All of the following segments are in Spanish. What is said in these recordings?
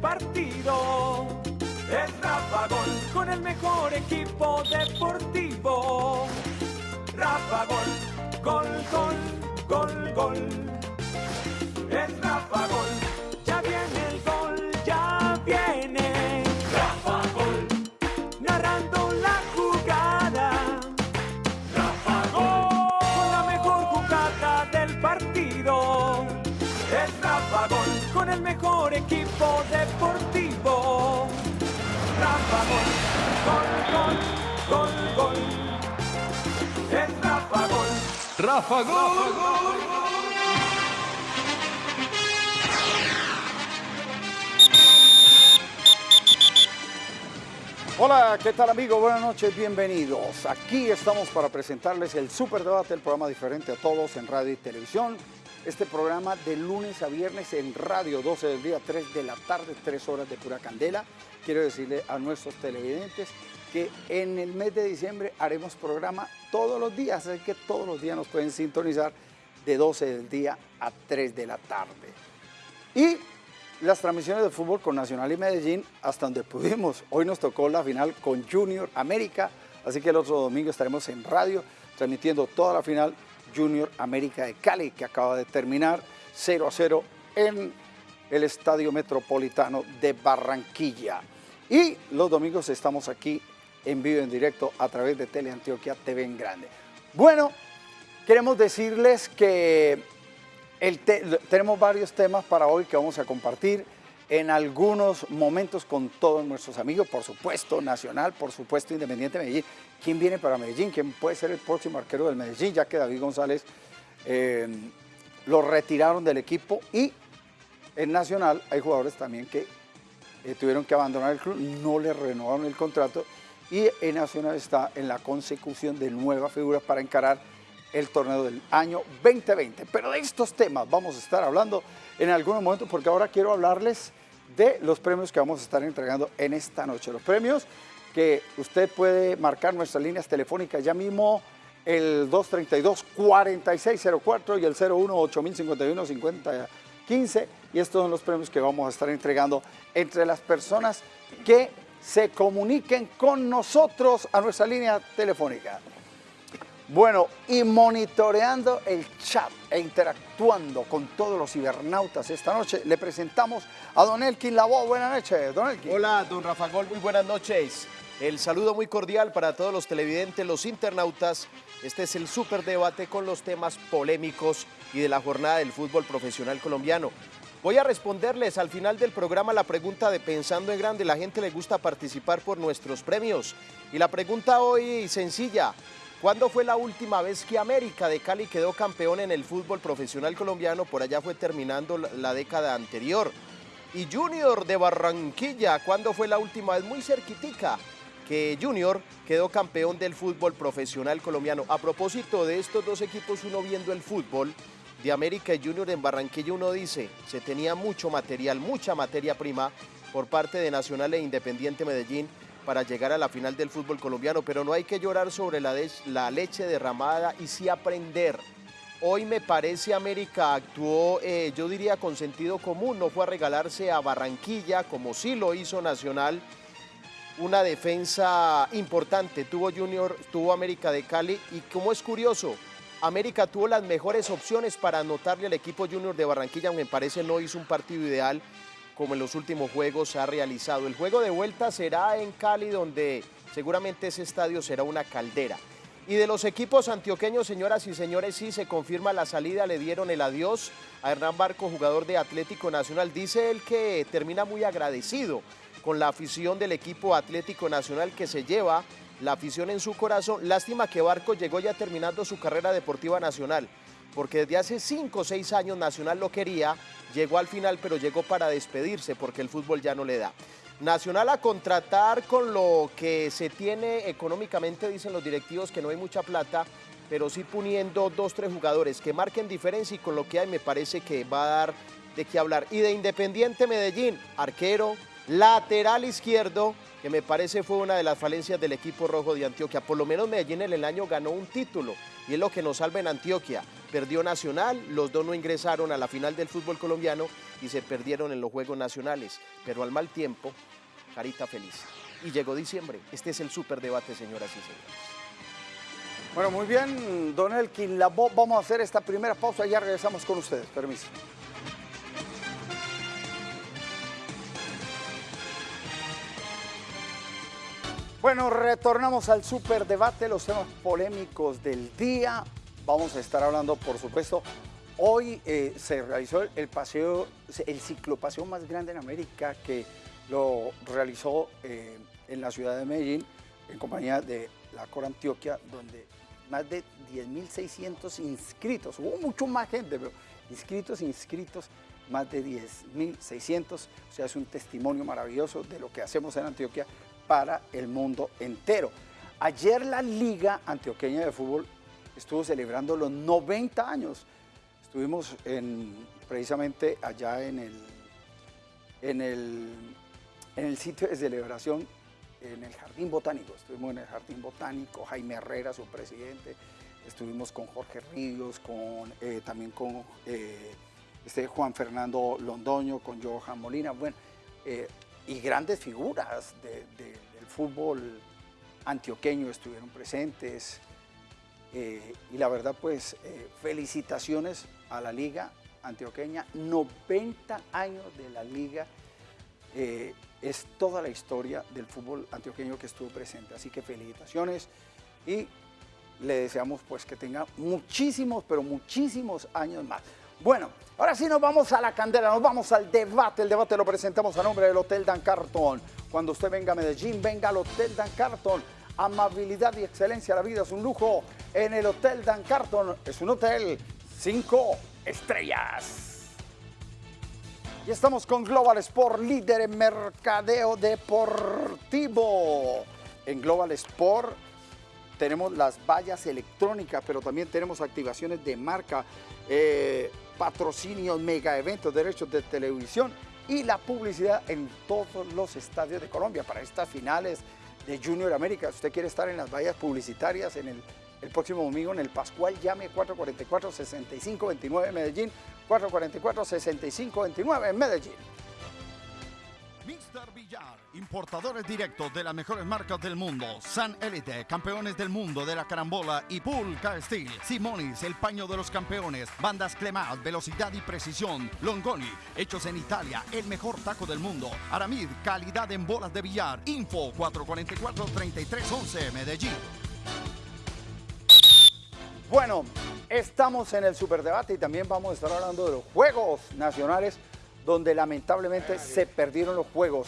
partido. Es Rafa Gol con el mejor equipo deportivo. Rafa Gol, gol, gol, gol, gol. Rafa Gol. Hola, ¿qué tal amigos? Buenas noches, bienvenidos. Aquí estamos para presentarles el Super Debate, el programa diferente a todos en radio y televisión. Este programa de lunes a viernes en radio, 12 del día, 3 de la tarde, 3 horas de pura candela. Quiero decirle a nuestros televidentes que en el mes de diciembre haremos programa todos los días, así que todos los días nos pueden sintonizar de 12 del día a 3 de la tarde. Y las transmisiones de fútbol con Nacional y Medellín hasta donde pudimos. Hoy nos tocó la final con Junior América, así que el otro domingo estaremos en radio transmitiendo toda la final Junior América de Cali, que acaba de terminar 0 a 0 en el Estadio Metropolitano de Barranquilla. Y los domingos estamos aquí en vivo, en directo, a través de Teleantioquia TV en Grande. Bueno, queremos decirles que tenemos varios temas para hoy que vamos a compartir en algunos momentos con todos nuestros amigos, por supuesto Nacional, por supuesto Independiente Medellín. ¿Quién viene para Medellín? ¿Quién puede ser el próximo arquero del Medellín? Ya que David González eh, lo retiraron del equipo y en Nacional hay jugadores también que eh, tuvieron que abandonar el club, no le renovaron el contrato y en Nacional está en la consecución de nuevas figuras para encarar el torneo del año 2020. Pero de estos temas vamos a estar hablando en algunos momentos porque ahora quiero hablarles de los premios que vamos a estar entregando en esta noche. Los premios que usted puede marcar nuestras líneas telefónicas ya mismo el 232-4604 y el 01-8051-5015 y estos son los premios que vamos a estar entregando entre las personas que se comuniquen con nosotros a nuestra línea telefónica. Bueno, y monitoreando el chat e interactuando con todos los cibernautas esta noche, le presentamos a Don Elkin Labo. Buenas noches, Don Elkin. Hola, don Rafa Gol, muy buenas noches. El saludo muy cordial para todos los televidentes, los internautas. Este es el super debate con los temas polémicos y de la jornada del fútbol profesional colombiano. Voy a responderles al final del programa la pregunta de Pensando en Grande. La gente le gusta participar por nuestros premios. Y la pregunta hoy sencilla. ¿Cuándo fue la última vez que América de Cali quedó campeón en el fútbol profesional colombiano? Por allá fue terminando la- década anterior. Y Junior de Barranquilla, ¿cuándo fue la última vez? Muy cerquitica que Junior quedó campeón del fútbol profesional colombiano. A propósito de estos dos equipos, uno viendo el fútbol de América Junior en Barranquilla, uno dice, se tenía mucho material, mucha materia prima por parte de Nacional e Independiente Medellín para llegar a la final del fútbol colombiano, pero no hay que llorar sobre la leche derramada y sí aprender. Hoy me parece América actuó, eh, yo diría, con sentido común, no fue a regalarse a Barranquilla como sí lo hizo Nacional, una defensa importante. Tuvo Junior, tuvo América de Cali y como es curioso, América tuvo las mejores opciones para anotarle al equipo Junior de Barranquilla, aunque parece no hizo un partido ideal como en los últimos juegos ha realizado. El juego de vuelta será en Cali, donde seguramente ese estadio será una caldera. Y de los equipos antioqueños, señoras y señores, sí se confirma la salida, le dieron el adiós a Hernán Barco, jugador de Atlético Nacional. Dice él que termina muy agradecido con la afición del equipo Atlético Nacional que se lleva la afición en su corazón. Lástima que Barco llegó ya terminando su carrera deportiva nacional, porque desde hace cinco o seis años Nacional lo quería, llegó al final, pero llegó para despedirse porque el fútbol ya no le da. Nacional a contratar con lo que se tiene económicamente, dicen los directivos que no hay mucha plata, pero sí poniendo dos, tres jugadores que marquen diferencia y con lo que hay me parece que va a dar de qué hablar. Y de Independiente Medellín, arquero, Lateral izquierdo, que me parece fue una de las falencias del equipo rojo de Antioquia. Por lo menos Medellín en el año ganó un título y es lo que nos salva en Antioquia. Perdió Nacional, los dos no ingresaron a la final del fútbol colombiano y se perdieron en los Juegos Nacionales. Pero al mal tiempo, carita feliz. Y llegó diciembre. Este es el superdebate, señoras y señores. Bueno, muy bien, don Elkin Labo, vamos a hacer esta primera pausa y ya regresamos con ustedes. Permiso. Bueno, retornamos al superdebate, los temas polémicos del día. Vamos a estar hablando, por supuesto, hoy eh, se realizó el paseo, el ciclopaseo más grande en América que lo realizó eh, en la ciudad de Medellín en compañía de la Cor Antioquia, donde más de 10.600 inscritos, hubo mucho más gente, pero inscritos, inscritos, más de 10.600, o sea, es un testimonio maravilloso de lo que hacemos en Antioquia para el mundo entero. Ayer la Liga Antioqueña de Fútbol estuvo celebrando los 90 años. Estuvimos en, precisamente allá en el, en, el, en el sitio de celebración, en el Jardín Botánico. Estuvimos en el Jardín Botánico, Jaime Herrera, su presidente. Estuvimos con Jorge Ríos, con, eh, también con eh, este Juan Fernando Londoño, con Johan Molina. Bueno, eh, y grandes figuras del fútbol antioqueño estuvieron presentes. Eh, y la verdad, pues, eh, felicitaciones a la Liga Antioqueña. 90 años de la Liga. Eh, es toda la historia del fútbol antioqueño que estuvo presente. Así que felicitaciones y le deseamos pues que tenga muchísimos, pero muchísimos años más. Bueno, ahora sí nos vamos a la candela, nos vamos al debate. El debate lo presentamos a nombre del Hotel Dan Carton. Cuando usted venga a Medellín, venga al Hotel Dan Carton. Amabilidad y excelencia, la vida es un lujo. En el Hotel Dan Carton es un hotel cinco estrellas. Y estamos con Global Sport, líder en mercadeo deportivo. En Global Sport tenemos las vallas electrónicas, pero también tenemos activaciones de marca. Eh, patrocinios, mega eventos, derechos de televisión y la publicidad en todos los estadios de Colombia para estas finales de Junior América. Si usted quiere estar en las vallas publicitarias en el, el próximo domingo en el Pascual, llame 444-6529 en Medellín, 444-6529 en Medellín. Mr. Villar, importadores directos de las mejores marcas del mundo. San Elite, campeones del mundo de la carambola y Pulca Steel. Simonis, el paño de los campeones. Bandas Clemat, velocidad y precisión. Longoni, hechos en Italia, el mejor taco del mundo. Aramid, calidad en bolas de billar. Info 444-3311, Medellín. Bueno, estamos en el superdebate y también vamos a estar hablando de los Juegos Nacionales donde lamentablemente se perdieron los juegos.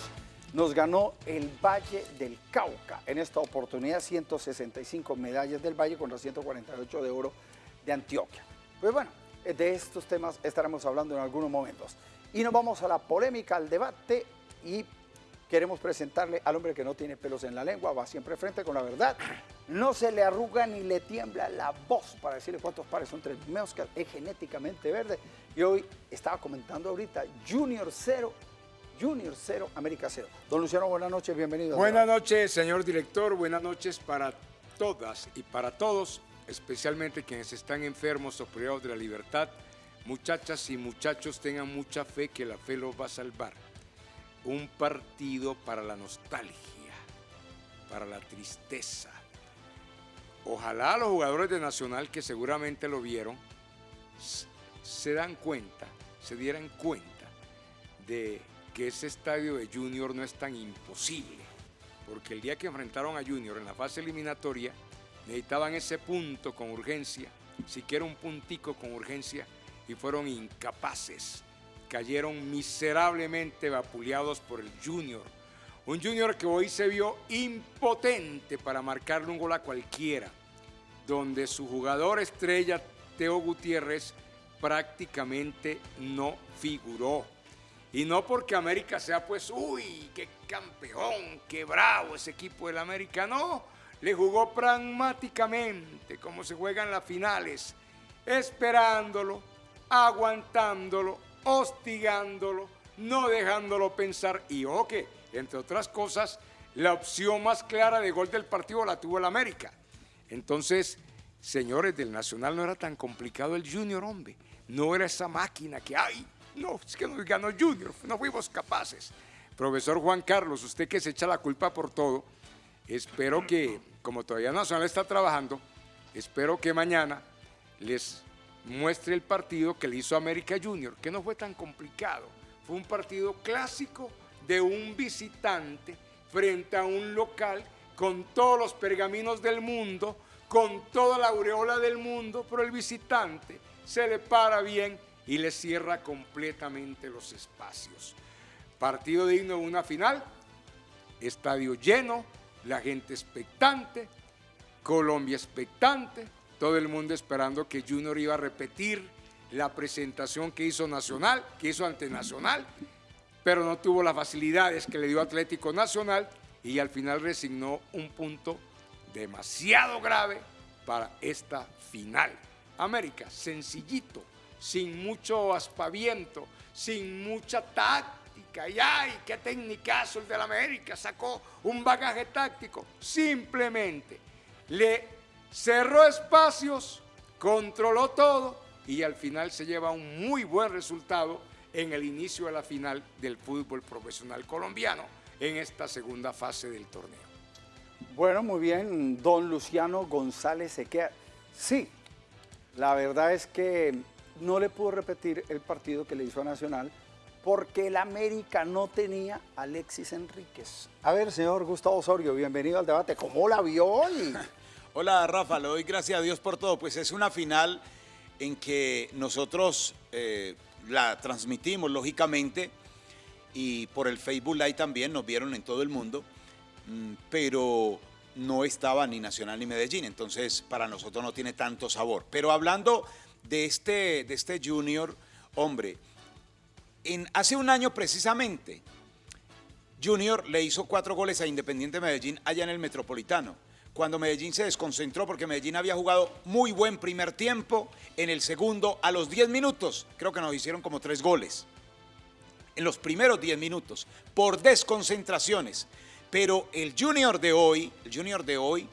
Nos ganó el Valle del Cauca. En esta oportunidad 165 medallas del Valle contra 148 de oro de Antioquia. Pues bueno, de estos temas estaremos hablando en algunos momentos. Y nos vamos a la polémica, al debate y queremos presentarle al hombre que no tiene pelos en la lengua, va siempre frente con la verdad, no se le arruga ni le tiembla la voz para decirle cuántos pares son tres que es genéticamente verde. Y hoy estaba comentando ahorita, Junior 0, Junior 0, América 0. Don Luciano, buenas noches, bienvenido. Buenas noches, señor director, buenas noches para todas y para todos, especialmente quienes están enfermos o privados de la libertad. Muchachas y muchachos, tengan mucha fe que la fe los va a salvar un partido para la nostalgia, para la tristeza. Ojalá los jugadores de Nacional que seguramente lo vieron se dan cuenta, se dieran cuenta de que ese estadio de Junior no es tan imposible, porque el día que enfrentaron a Junior en la fase eliminatoria necesitaban ese punto con urgencia, siquiera un puntico con urgencia, y fueron incapaces cayeron miserablemente vapuleados por el Junior. Un Junior que hoy se vio impotente para marcarle un gol a cualquiera, donde su jugador estrella, Teo Gutiérrez, prácticamente no figuró. Y no porque América sea pues, uy, qué campeón, qué bravo ese equipo del América, no. Le jugó pragmáticamente, como se juegan las finales, esperándolo, aguantándolo, hostigándolo, no dejándolo pensar. Y ojo que, entre otras cosas, la opción más clara de gol del partido la tuvo el América. Entonces, señores, del Nacional no era tan complicado el Junior, hombre. No era esa máquina que hay. No, es que nos ganó Junior, no fuimos capaces. Profesor Juan Carlos, usted que se echa la culpa por todo, espero que, como todavía Nacional está trabajando, espero que mañana les muestre el partido que le hizo América Junior, que no fue tan complicado. Fue un partido clásico de un visitante frente a un local con todos los pergaminos del mundo, con toda la aureola del mundo, pero el visitante se le para bien y le cierra completamente los espacios. Partido digno de una final, estadio lleno, la gente expectante, Colombia expectante, todo el mundo esperando que Junior iba a repetir la presentación que hizo Nacional, que hizo ante Nacional, pero no tuvo las facilidades que le dio Atlético Nacional y al final resignó un punto demasiado grave para esta final. América, sencillito, sin mucho aspaviento, sin mucha táctica. Y ay, qué técnicazo el de la América, sacó un bagaje táctico. Simplemente le cerró espacios, controló todo y al final se lleva un muy buen resultado en el inicio de la final del fútbol profesional colombiano en esta segunda fase del torneo. Bueno, muy bien, don Luciano González Sequea. Sí, la verdad es que no le pudo repetir el partido que le hizo a Nacional porque el América no tenía a Alexis Enríquez. A ver, señor Gustavo Osorio, bienvenido al debate. ¿Cómo la vio hoy? Hola Rafa, le doy gracias a Dios por todo. Pues es una final en que nosotros eh, la transmitimos lógicamente y por el Facebook Live también nos vieron en todo el mundo, pero no estaba ni Nacional ni Medellín, entonces para nosotros no tiene tanto sabor. Pero hablando de este, de este Junior, hombre, en, hace un año precisamente, Junior le hizo cuatro goles a Independiente Medellín allá en el Metropolitano cuando Medellín se desconcentró porque Medellín había jugado muy buen primer tiempo, en el segundo a los 10 minutos, creo que nos hicieron como tres goles, en los primeros 10 minutos, por desconcentraciones. Pero el junior de hoy, el junior de hoy,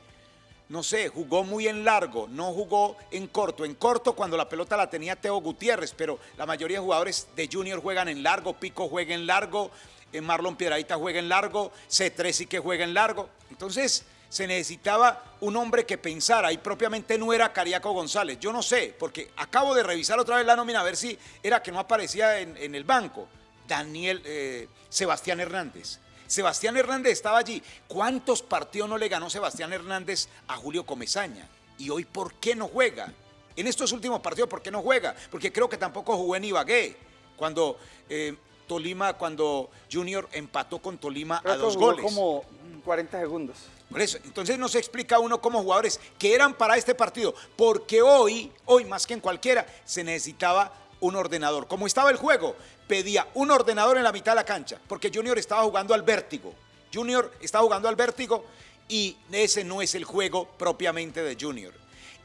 no sé, jugó muy en largo, no jugó en corto. En corto cuando la pelota la tenía Teo Gutiérrez, pero la mayoría de jugadores de junior juegan en largo, Pico juega en largo, eh, Marlon Piedradita juega en largo, C3 sí que juega en largo. Entonces, se necesitaba un hombre que pensara y propiamente no era Cariaco González. Yo no sé, porque acabo de revisar otra vez la nómina a ver si era que no aparecía en, el banco. Daniel, eh, Sebastián Hernández. Sebastián Hernández estaba allí. ¿Cuántos partidos no le ganó Sebastián Hernández a Julio Comesaña? Y hoy, ¿por qué no juega? En estos últimos partidos, ¿por qué no juega? Porque creo que tampoco jugó en Ibagué. Cuando eh, Tolima, cuando Junior empató con Tolima a dos goles. como 40 segundos. Por eso, entonces no se explica uno como jugadores que eran para este partido, porque hoy, hoy más que en cualquiera, se necesitaba un ordenador. Como estaba el juego, pedía un ordenador en la mitad de la cancha, porque Junior estaba jugando al vértigo. Junior estaba jugando al vértigo y ese no es el juego propiamente de Junior.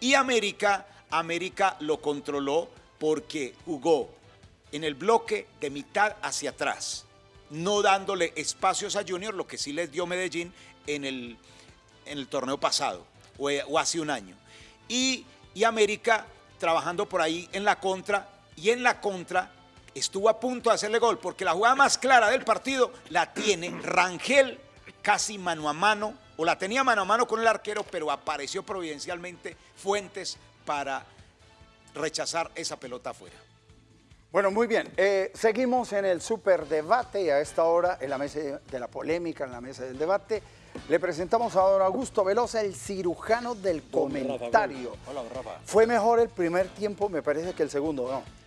Y América, América lo controló porque jugó en el bloque de mitad hacia atrás, no dándole espacios a Junior, lo que sí les dio Medellín en el, en el torneo pasado o, hace un año. Y, y América trabajando por ahí en la contra y en la contra estuvo a punto de hacerle gol porque la jugada más clara del partido la tiene Rangel casi mano a mano o la tenía mano a mano con el arquero pero apareció providencialmente Fuentes para rechazar esa pelota afuera. Bueno, muy bien. Eh, seguimos en el superdebate y a esta hora en la mesa de la polémica, en la mesa del debate. Le presentamos a don Augusto Velosa, el cirujano del comentario. Hola, Rafa. Fue mejor el primer tiempo, me parece, que el segundo, ¿no?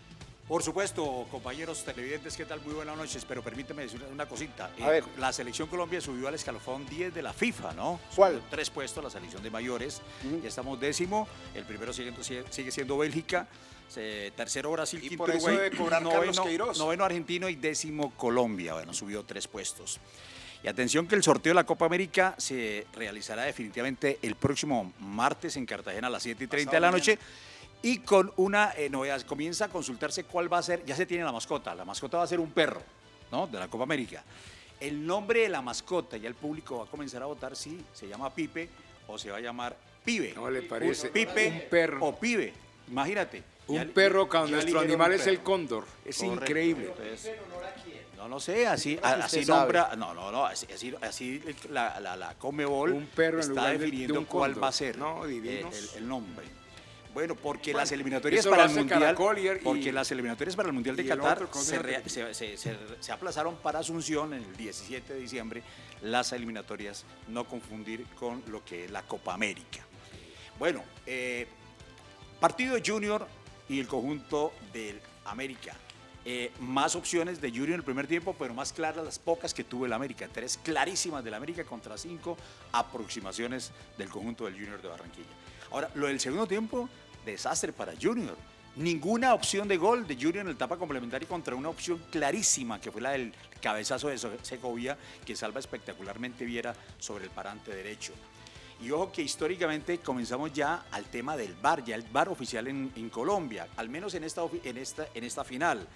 Por supuesto, compañeros televidentes, ¿qué tal? Muy buenas noches, pero permíteme decir una cosita. A ver. La selección Colombia subió al escalafón 10 de la FIFA, ¿no? ¿Cuál? tres puestos, la selección de mayores. Ya estamos décimo. El primero sigue, sigue siendo Bélgica. tercero Brasil, y quinto por eso Uruguay, debe cobrar Carlos Queiroz. noveno Argentino y décimo Colombia. Bueno, subió tres puestos. Y atención que el sorteo de la Copa América se realizará definitivamente el próximo martes en Cartagena a las 7 y 30 de la noche. Y con una eh, novedad, comienza a consultarse cuál va a ser, ya se tiene la mascota, la mascota va a ser un perro. ¿no? De la Copa América. El nombre de la mascota, ya el público va a comenzar a votar si se llama Pipe o se va a llamar Pibe. ¿No le parece? Pipe Un perro. o Pibe. Imagínate. Un Ya- perro cuando nuestro animal un es el cóndor. Es Correcto. increíble. Entonces, no lo sé, así, así sabe. nombra, no, no, no, así, así, la, la, la Comebol Un perro está de- definiendo un cuál va a ser No, el, el nombre. Bueno, porque Bueno, las eliminatorias para el Mundial, y- y- porque las eliminatorias para el Mundial de Qatar otro, ¿cómo se, se re- llama? se- se- se- se aplazaron para Asunción en el 17 de diciembre las eliminatorias, no confundir con lo que es la Copa América. Bueno, eh, partido Junior y el conjunto del América. Eh, más opciones de Junior en el primer tiempo, pero más claras las pocas que tuvo el América. Tres clarísimas del América contra cinco aproximaciones del conjunto del Junior de Barranquilla. Ahora, lo del segundo tiempo, desastre para Junior. Ninguna opción de gol de Junior en el etapa complementaria contra una opción clarísima, que fue la del cabezazo de Segovia, que salva espectacularmente Viera sobre el parante derecho. Y ojo que históricamente comenzamos ya al tema del VAR, ya el VAR oficial en, Colombia, al menos en esta, en, esta, en esta final.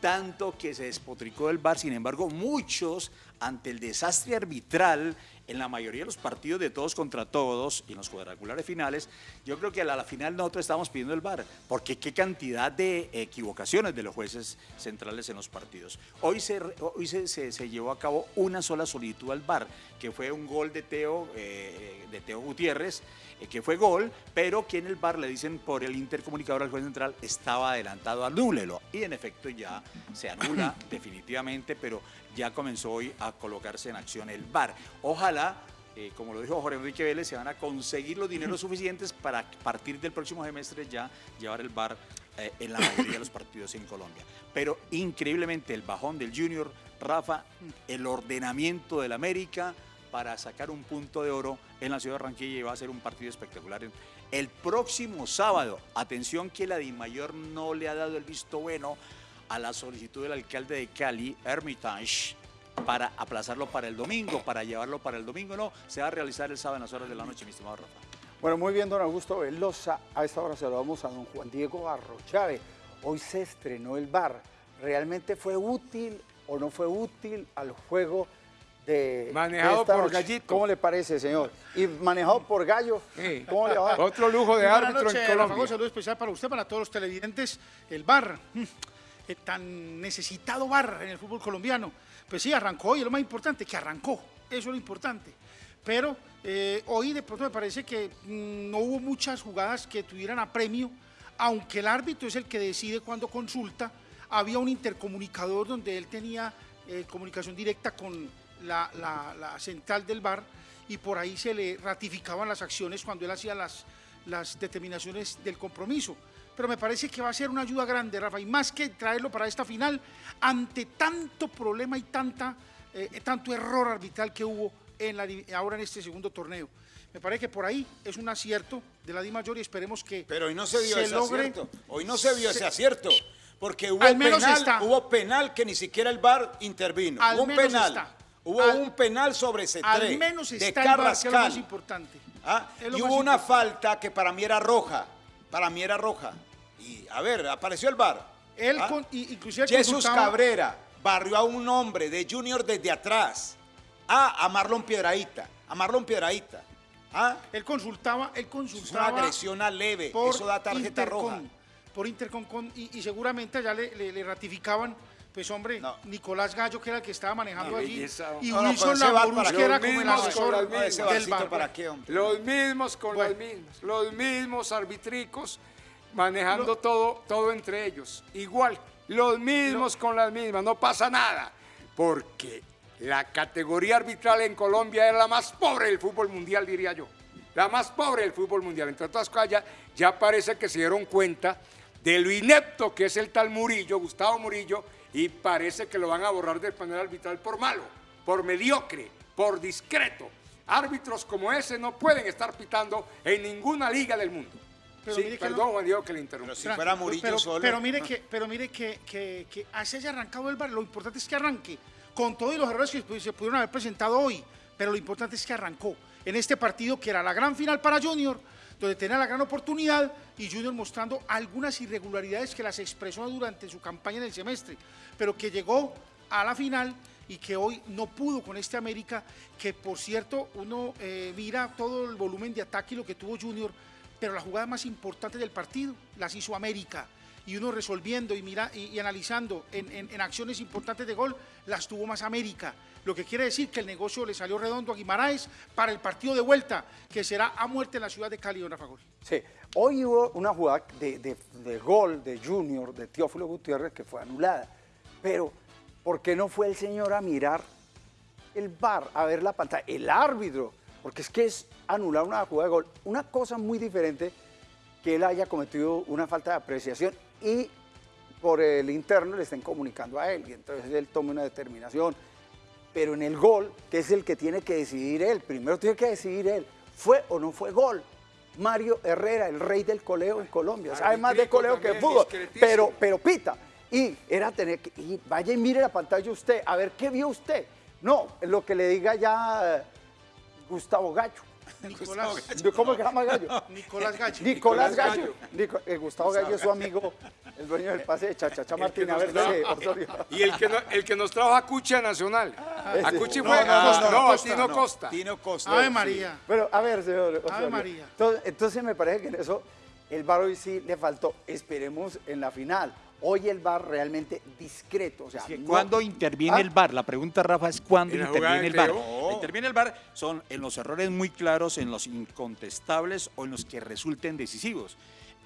Tanto que se despotricó del VAR, sin embargo, muchos, ante el desastre arbitral en la mayoría de los partidos de todos contra todos y en los cuadrangulares finales, yo creo que a la, final nosotros estábamos pidiendo el VAR, porque qué cantidad de equivocaciones de los jueces centrales en los partidos. Hoy se, se, llevó a cabo una sola solicitud al VAR, que fue un gol de Teo, eh, de Teo Gutiérrez, que fue gol, pero que en el VAR le dicen por el intercomunicador al juez central estaba adelantado, anúlelo. Y en efecto ya se anula definitivamente, pero ya comenzó hoy a colocarse en acción el VAR. Ojalá, eh, como lo dijo Jorge Enrique Vélez, se van a conseguir los dineros suficientes para a partir del próximo semestre ya llevar el VAR eh, en la mayoría de los partidos en Colombia. Pero increíblemente el bajón del Junior, Rafa, el ordenamiento del América para sacar un punto de oro en la ciudad de Barranquilla y va a ser un partido espectacular. El próximo sábado, atención que la DIMAYOR no le ha dado el visto bueno a la solicitud del alcalde de Cali, Hermitage, para aplazarlo para el domingo, para llevarlo para el domingo. No, se va a realizar el sábado en las horas de la noche, mi estimado Rafa. Bueno, muy bien, don Augusto Velosa. A esta hora saludamos a don Juan Diego Arrochave. Hoy se estrenó el bar. ¿Realmente fue útil o no fue útil al juego de. Manejado de esta por noche? Gallito. ¿Cómo le parece, señor? Y manejado por Gallo. Sí. ¿Cómo le va? Otro lujo de árbitro en Colombia. saludo especial para usted, para todos los televidentes. El bar, mm, el tan necesitado bar en el fútbol colombiano. Pues sí, arrancó y lo más importante, que arrancó. Eso es lo importante. Pero eh, hoy de pronto me parece que mm, no hubo muchas jugadas que tuvieran apremio, aunque el árbitro es el que decide cuando consulta. Había un intercomunicador donde él tenía eh, comunicación directa con la, la- la central del bar y por ahí se le ratificaban las acciones cuando él hacía las, las determinaciones del compromiso. Pero me parece que va a ser una ayuda grande, Rafa, y más que traerlo para esta final, ante tanto problema y tanta, eh, tanto error arbitral que hubo en la ahora en este segundo torneo. Me parece que por ahí es un acierto de la Di Mayor y esperemos que Pero hoy no se vio ese logre- acierto. Hoy no se vio se- ese acierto. Porque hubo Al menos penal, está. hubo penal que ni siquiera el VAR intervino. Al hubo un menos penal. está. Hubo Al- un penal sobre Cetré. Al menos de está el VAR, que es lo más Carrascal. importante. Ah, lo Y más hubo una falta que para mí era roja. Para mí era roja. Y a ver, apareció el. Él Ah. con- y- inclusive Jesús consultaba- Cabrera barrió a un hombre de Junior desde atrás. Ah, a Marlon Piedraíta. A Marlon Piedraíta. Ah, Él consultaba, él es una consultaba agresión a leve. por Eso da tarjeta Intercom, roja. Por Intercom con- y, y seguramente allá le, le- le ratificaban, pues hombre, No. Nicolás Gallo, que era el que estaba manejando Qué allí, belleza, y No, no, Wilson para que era los como el mismos asesor No, del bar. para qué, hombre. Los mismos con Bueno. las mismas, los mismos arbitricos manejando todo, todo entre ellos. Igual, los mismos con las mismas, no pasa nada. Porque la categoría arbitral en Colombia es la más pobre del fútbol mundial, diría yo. La más pobre del fútbol mundial. Entre otras cosas, ya, ya parece que se dieron cuenta de lo inepto que es el tal Murillo, Gustavo Murillo, y parece que lo van a borrar del panel arbitral por malo, por mediocre, por discreto. Árbitros como ese no pueden estar pitando en ninguna liga del mundo. Pero Sí, mire que perdón, no- Juan Diego, que le interrumpí. Pero si fuera Murillo pero, solo. Pero mire que, pero mire que, que, que así haya arrancado el bar, lo importante es que arranque, con todos los errores que se pudieron haber presentado hoy, pero lo importante es que arrancó en este partido que era la gran final para Junior, donde tenía la gran oportunidad y Junior mostrando algunas irregularidades que las expresó durante su campaña en el semestre, pero que llegó a la final y que hoy no pudo con este América, que por cierto uno eh, mira todo el volumen de ataque y lo que tuvo Junior, pero la jugada más importante del partido las hizo América. Y uno resolviendo y, mira, y, analizando en, en- en acciones importantes de gol, las tuvo más América. Lo que quiere decir que el negocio le salió redondo a Guimaraes para el partido de vuelta, que será a muerte en la ciudad de Cali, don Rafa Gol. Sí, hoy hubo una jugada de, de- de gol de Junior, de Teófilo Gutiérrez, que fue anulada. Pero, ¿por qué no fue el señor a mirar el bar, a ver la pantalla? El árbitro, porque es que es anular una jugada de gol. Una cosa muy diferente que él haya cometido una falta de apreciación y por el interno le estén comunicando a él y entonces él tome una determinación. Pero en el gol, que es el que tiene que decidir él, primero tiene que decidir él, ¿fue o no fue gol? Mario Herrera, el rey del coleo en Colombia, sabe más de coleo que de fútbol, pero, pero pita. Y era tener que, y vaya y mire la pantalla usted, a ver qué vio usted. No, lo que le diga ya eh, Gustavo Gallo. Nicolás, ¿Cómo se llama Gallo? Nicolás Gallo. Nicolás Nicolás Gallo. Eh, Gustavo Gallo es su amigo, el dueño del pase de Chachacha Martín. A ver, dale, Osorio. Y el que, no- el que nos trajo a Cuchi a Nacional. A Cuchi fue no, no, no, no, a Tino Costa. Tino Costa. Ave sí. María. Bueno, a ver, señor. Osorio. María. Entonces, entonces me parece que en eso el VAR hoy sí le faltó. Esperemos en la final. Hoy el VAR realmente discreto. O sea, no- ¿Cuándo interviene Ah, el VAR? La pregunta, Rafa, es cuándo interviene el VAR. Interviene el VAR son en los errores muy claros, en los incontestables o en los que resulten decisivos.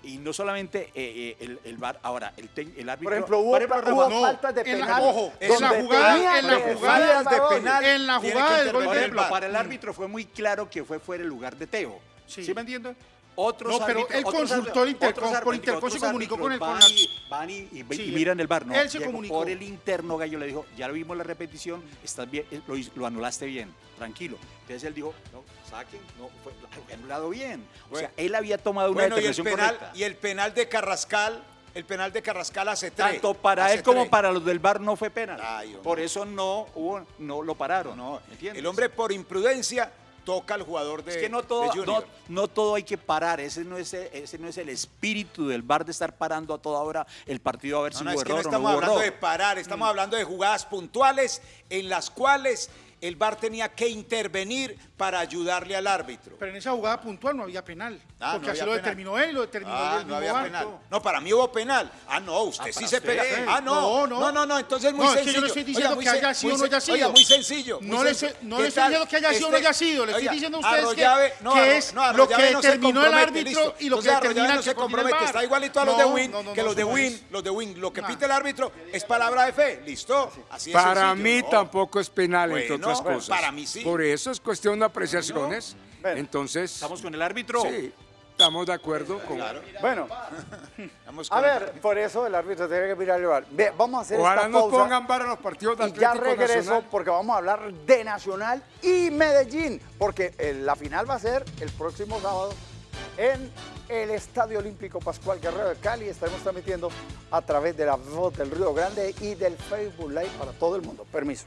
Y no solamente eh, eh, el, el VAR, ahora, el, te- el árbitro... Por ejemplo, hubo, Por ejemplo, hubo Rafa, no, faltas de en la- penal. ojo, en la jugada- en la jugada de penal, En la jugada del gol de para el árbitro fue muy claro que fue fuera el lugar de Teo. Sí. ¿Sí, me entiende? Otros No, pero árbitros- él consultó Intercom, por Intercom se comunicó con el- van y- van y, y- y Sí, miran el bar. No, él se llegó comunicó. por el interno, Gallo le dijo, ya lo vimos la repetición, estás bien, eh, lo, anulaste bien, tranquilo. Entonces él dijo, no, saquen, no, fue fue anulado bien. O sea, él había tomado una Bueno, y el, penal, correcta. y el penal de Carrascal, el penal de Carrascal hace tres. Tanto para hace él como tres. para los del bar no fue penal. Ay, por eso no hubo, no lo pararon. No, ¿me entiendes? el hombre por imprudencia toca al jugador de Es que no todo, no, todo hay que parar, ese no, es, el- ese no es el espíritu del bar de estar parando a toda hora el partido a ver No, si no, hubo es que no error estamos hablando error. de parar, estamos hablando de jugadas puntuales en las cuales el VAR tenía que intervenir para ayudarle al árbitro. Pero en esa jugada puntual no había penal. Ah, porque no así lo penal. determinó él y lo determinó Ah, el no había penal. No, para mí hubo penal. Ah, no, usted Ah, sí se usted. pega. Ah, no. No, no. No, no, no, entonces muy No, es que sencillo. yo no estoy Oiga, diciendo muy que haya sido o no haya sen- Oiga, sido. muy sencillo. muy No le sencillo. estoy- no ¿Qué le estoy tal? diciendo que haya sido o no haya sido, le estoy oiga, diciendo a ustedes que- Arroyave- que Arro- es lo que Arroyave no se determinó el árbitro y lo que determina no que se compromete, está igualito a los No, de Win, que los de Win, los de Win, lo que No. pite el árbitro es palabra de fe, listo. Así es Para sencillo, mí ¿no? tampoco es penal, entre otras cosas. para mí sí. Por eso es cuestión apreciaciones. Bueno. Entonces, Estamos con el árbitro. sí, estamos de acuerdo con... Bueno, Vamos a ver, por eso el árbitro tiene que mirar el VAR. Ve, vamos a hacer Ojalá esta nos pausa. pongan para los partidos de Y ya regreso Nacional. porque vamos a hablar de Nacional y Medellín, porque eh, la final va a ser el próximo sábado en el Estadio Olímpico Pascual Guerrero de Cali. Estaremos transmitiendo a través de la voz del Río Grande y del Facebook Live para todo el mundo. Permiso.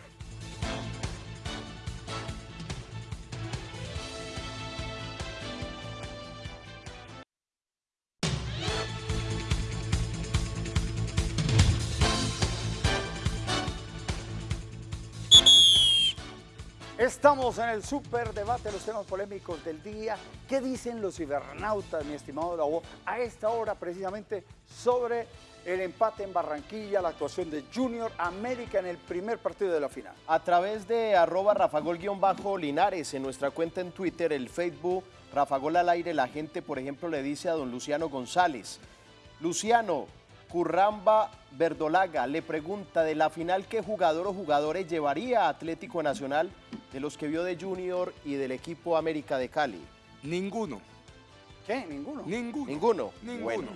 Estamos en el super debate, los temas polémicos del día. ¿Qué dicen los cibernautas, mi estimado Davo, a esta hora precisamente sobre el empate en Barranquilla, la actuación de Junior América en el primer partido de la final? A través de arroba rafagol-linares en nuestra cuenta en Twitter, el Facebook Rafagol al aire, la gente, por ejemplo, le dice a don Luciano González. Luciano, Curramba Verdolaga le pregunta de la final qué jugador o jugadores llevaría a Atlético Nacional de los que vio de Junior y del equipo América de Cali. Ninguno, ¿Qué? Ninguno. ninguno. Ninguno. Ninguno. Bueno.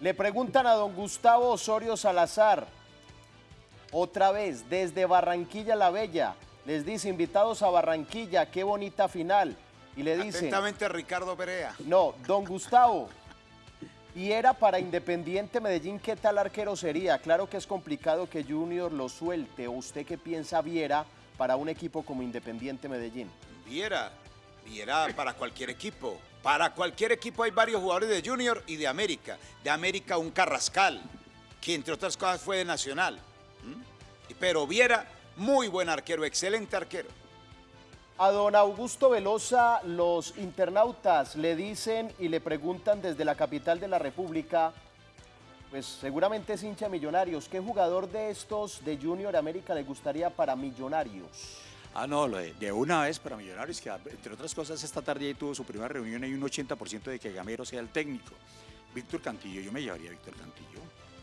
Le preguntan a don Gustavo Osorio Salazar, otra vez, desde Barranquilla la Bella. Les dice, invitados a Barranquilla, qué bonita final. Y le dice, Atentamente Ricardo Perea. no, don Gustavo. Y era para Independiente Medellín, ¿qué tal arquero sería? Claro que es complicado que Junior lo suelte. ¿O usted qué piensa Viera para un equipo como Independiente Medellín? Viera, Viera para cualquier equipo. Para cualquier equipo hay varios jugadores de Junior y de América. De América un Carrascal, que entre otras cosas fue de Nacional. ¿m? Y pero Viera, muy buen arquero, excelente arquero. A don Augusto Velosa, los internautas le dicen y le preguntan desde la capital de la República, pues seguramente es hincha Millonarios, ¿qué jugador de estos de Junior América le gustaría para Millonarios? Ah, no, de, una vez para Millonarios, que entre otras cosas esta tarde ahí tuvo su primera reunión, hay un 80% de que Gamero sea el técnico. Víctor Cantillo, yo me llevaría a Víctor Cantillo.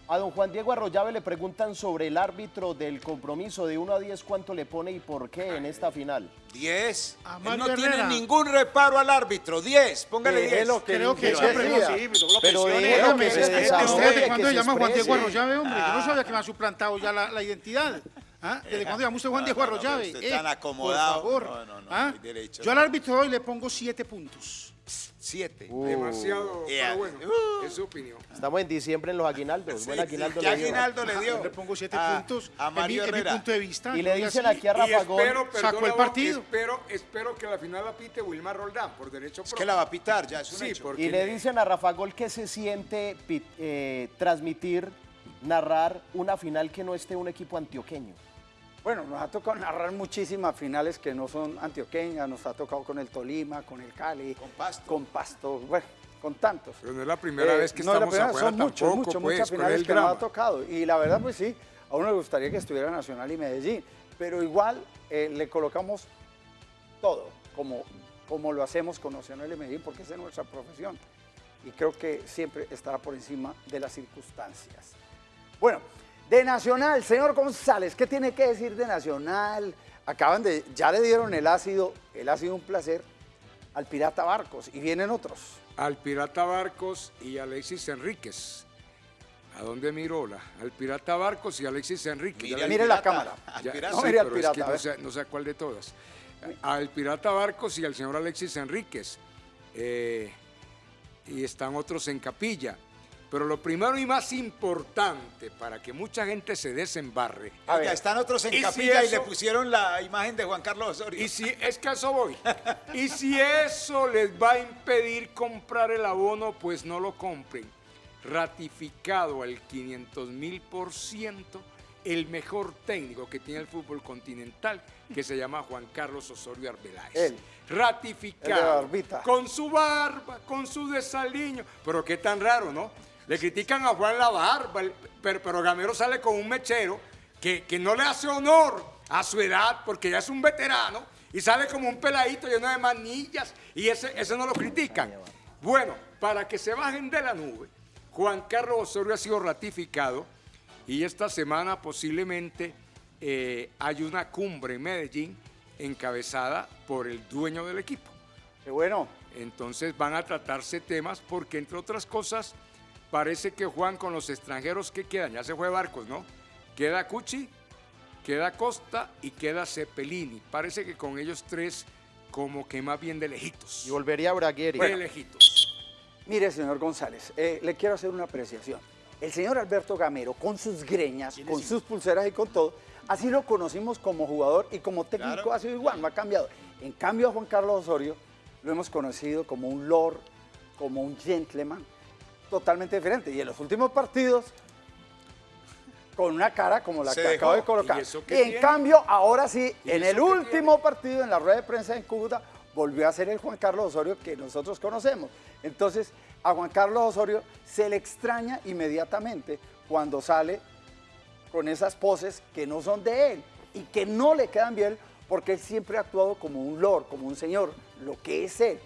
A don Juan Diego Arroyave le preguntan sobre el árbitro del compromiso de 1 a 10, ¿cuánto le pone y por qué en esta final? 10. A Él no tiene ningún reparo al árbitro. 10. Póngale 10. Déjelo que Creo que siempre no, sí, no lo Pero Déjame, que se este, desahogue, ¿Usted desde cuándo se llama Juan Diego. Arroyave, hombre? Yo no sabía que me ha suplantado ya la, la identidad. ¿Ah? ¿Desde cuándo llama usted Juan No, Diego no, no, Arroyave? pero usted tan acomodado. Por favor. No, no, no, ¿Ah? Yo al árbitro hoy le pongo siete puntos. 7. Demasiado, Yeah. pero bueno, es su opinión. Estamos en diciembre en los aguinaldos. Buen aguinaldo ¿Qué le dio. aguinaldo le dio? Le pongo siete A- puntos. A en mi- Mario en mi, punto de vista. Y le dicen así. aquí a Rafa Gol, espero, sacó el partido. Espero, espero que la final la pite Wilmar Roldán por derecho Es que la va a pitar, ya es un Sí, hecho. porque y le dicen a Rafa Gol que se siente eh, transmitir, narrar una final que no esté un equipo antioqueño. Bueno, nos ha tocado narrar muchísimas finales que no son antioqueñas, nos ha tocado con el Tolima, con el Cali, Con Pasto. con Pasto, bueno, con tantos. Pero no es la primera Eh, vez que no es la estamos primera, afuera son muchos, tampoco, muchos, pues, muchas ¿cuál es finales que nos ha tocado. Y la verdad, pues sí, a uno le gustaría que estuviera Nacional y Medellín, pero igual eh, le colocamos todo, como, como lo hacemos con Nacional y Medellín, porque esa es nuestra profesión. Y creo que siempre estará por encima de las circunstancias. Bueno, de Nacional, señor González, ¿qué tiene que decir de Nacional? Acaban de, ya le dieron el ácido, el ácido un placer al Pirata Barcos y vienen otros. Al Pirata Barcos y Alexis Enríquez. ¿A dónde miró la? Al Pirata Barcos y Alexis Enríquez. Mire la cámara. al ya- pirata. No, sí, mire al es pirata, que a no sé, no sé cuál de todas. Al Pirata Barcos y al señor Alexis Enríquez. Eh, y están otros en capilla. Pero lo primero y más importante para que mucha gente se desembarre. A ver. están otros en ¿Y si capilla y le pusieron la imagen de Juan Carlos Osorio. Y si es que a eso voy. Y si eso les va a impedir comprar el abono, pues no lo compren. Ratificado al 500 mil por ciento el mejor técnico que tiene el fútbol continental, que se llama Juan Carlos Osorio Arbeláez. Él. El de Ratificado. Con su barba, con su desaliño. Pero qué tan raro, ¿no? Le critican a Juan la barba, el- pero, pero Gamero sale con un mechero que, que no le hace honor a su edad, porque ya es un veterano, y sale como un peladito lleno de manillas, y ese, ese no lo critican. Bueno, para que se bajen de la nube, Juan Carlos Osorio ha sido ratificado, y esta semana posiblemente eh, hay una cumbre en Medellín encabezada por el dueño del equipo. Qué bueno. Entonces van a tratarse temas porque, entre otras cosas, parece que Juan con los extranjeros que quedan, ya se fue Barcos, ¿no? Queda Cuchi, queda Costa y queda Cepelini. Parece que con ellos tres, como que más bien de lejitos. Y volvería a Bragueri. De lejitos. Mire, señor González, eh, le quiero hacer una apreciación. El señor Alberto Gamero, con sus greñas, con sus pulseras y con todo, así lo conocimos como jugador y como técnico Claro. ha sido igual, no ha cambiado. En cambio, a Juan Carlos Osorio lo hemos conocido como un lord, como un gentleman, totalmente diferente. Y en los últimos partidos, con una cara como la Se que dejó. acabo de colocar. ¿Y en tiene? cambio, ahora sí, ¿Y en el último partido, en la rueda de prensa en Cúcuta, volvió a ser el Juan Carlos Osorio que nosotros conocemos. Entonces, a Juan Carlos Osorio se le extraña inmediatamente cuando sale con esas poses que no son de él y que no le quedan bien porque él siempre ha actuado como un lord, como un señor, lo que es él.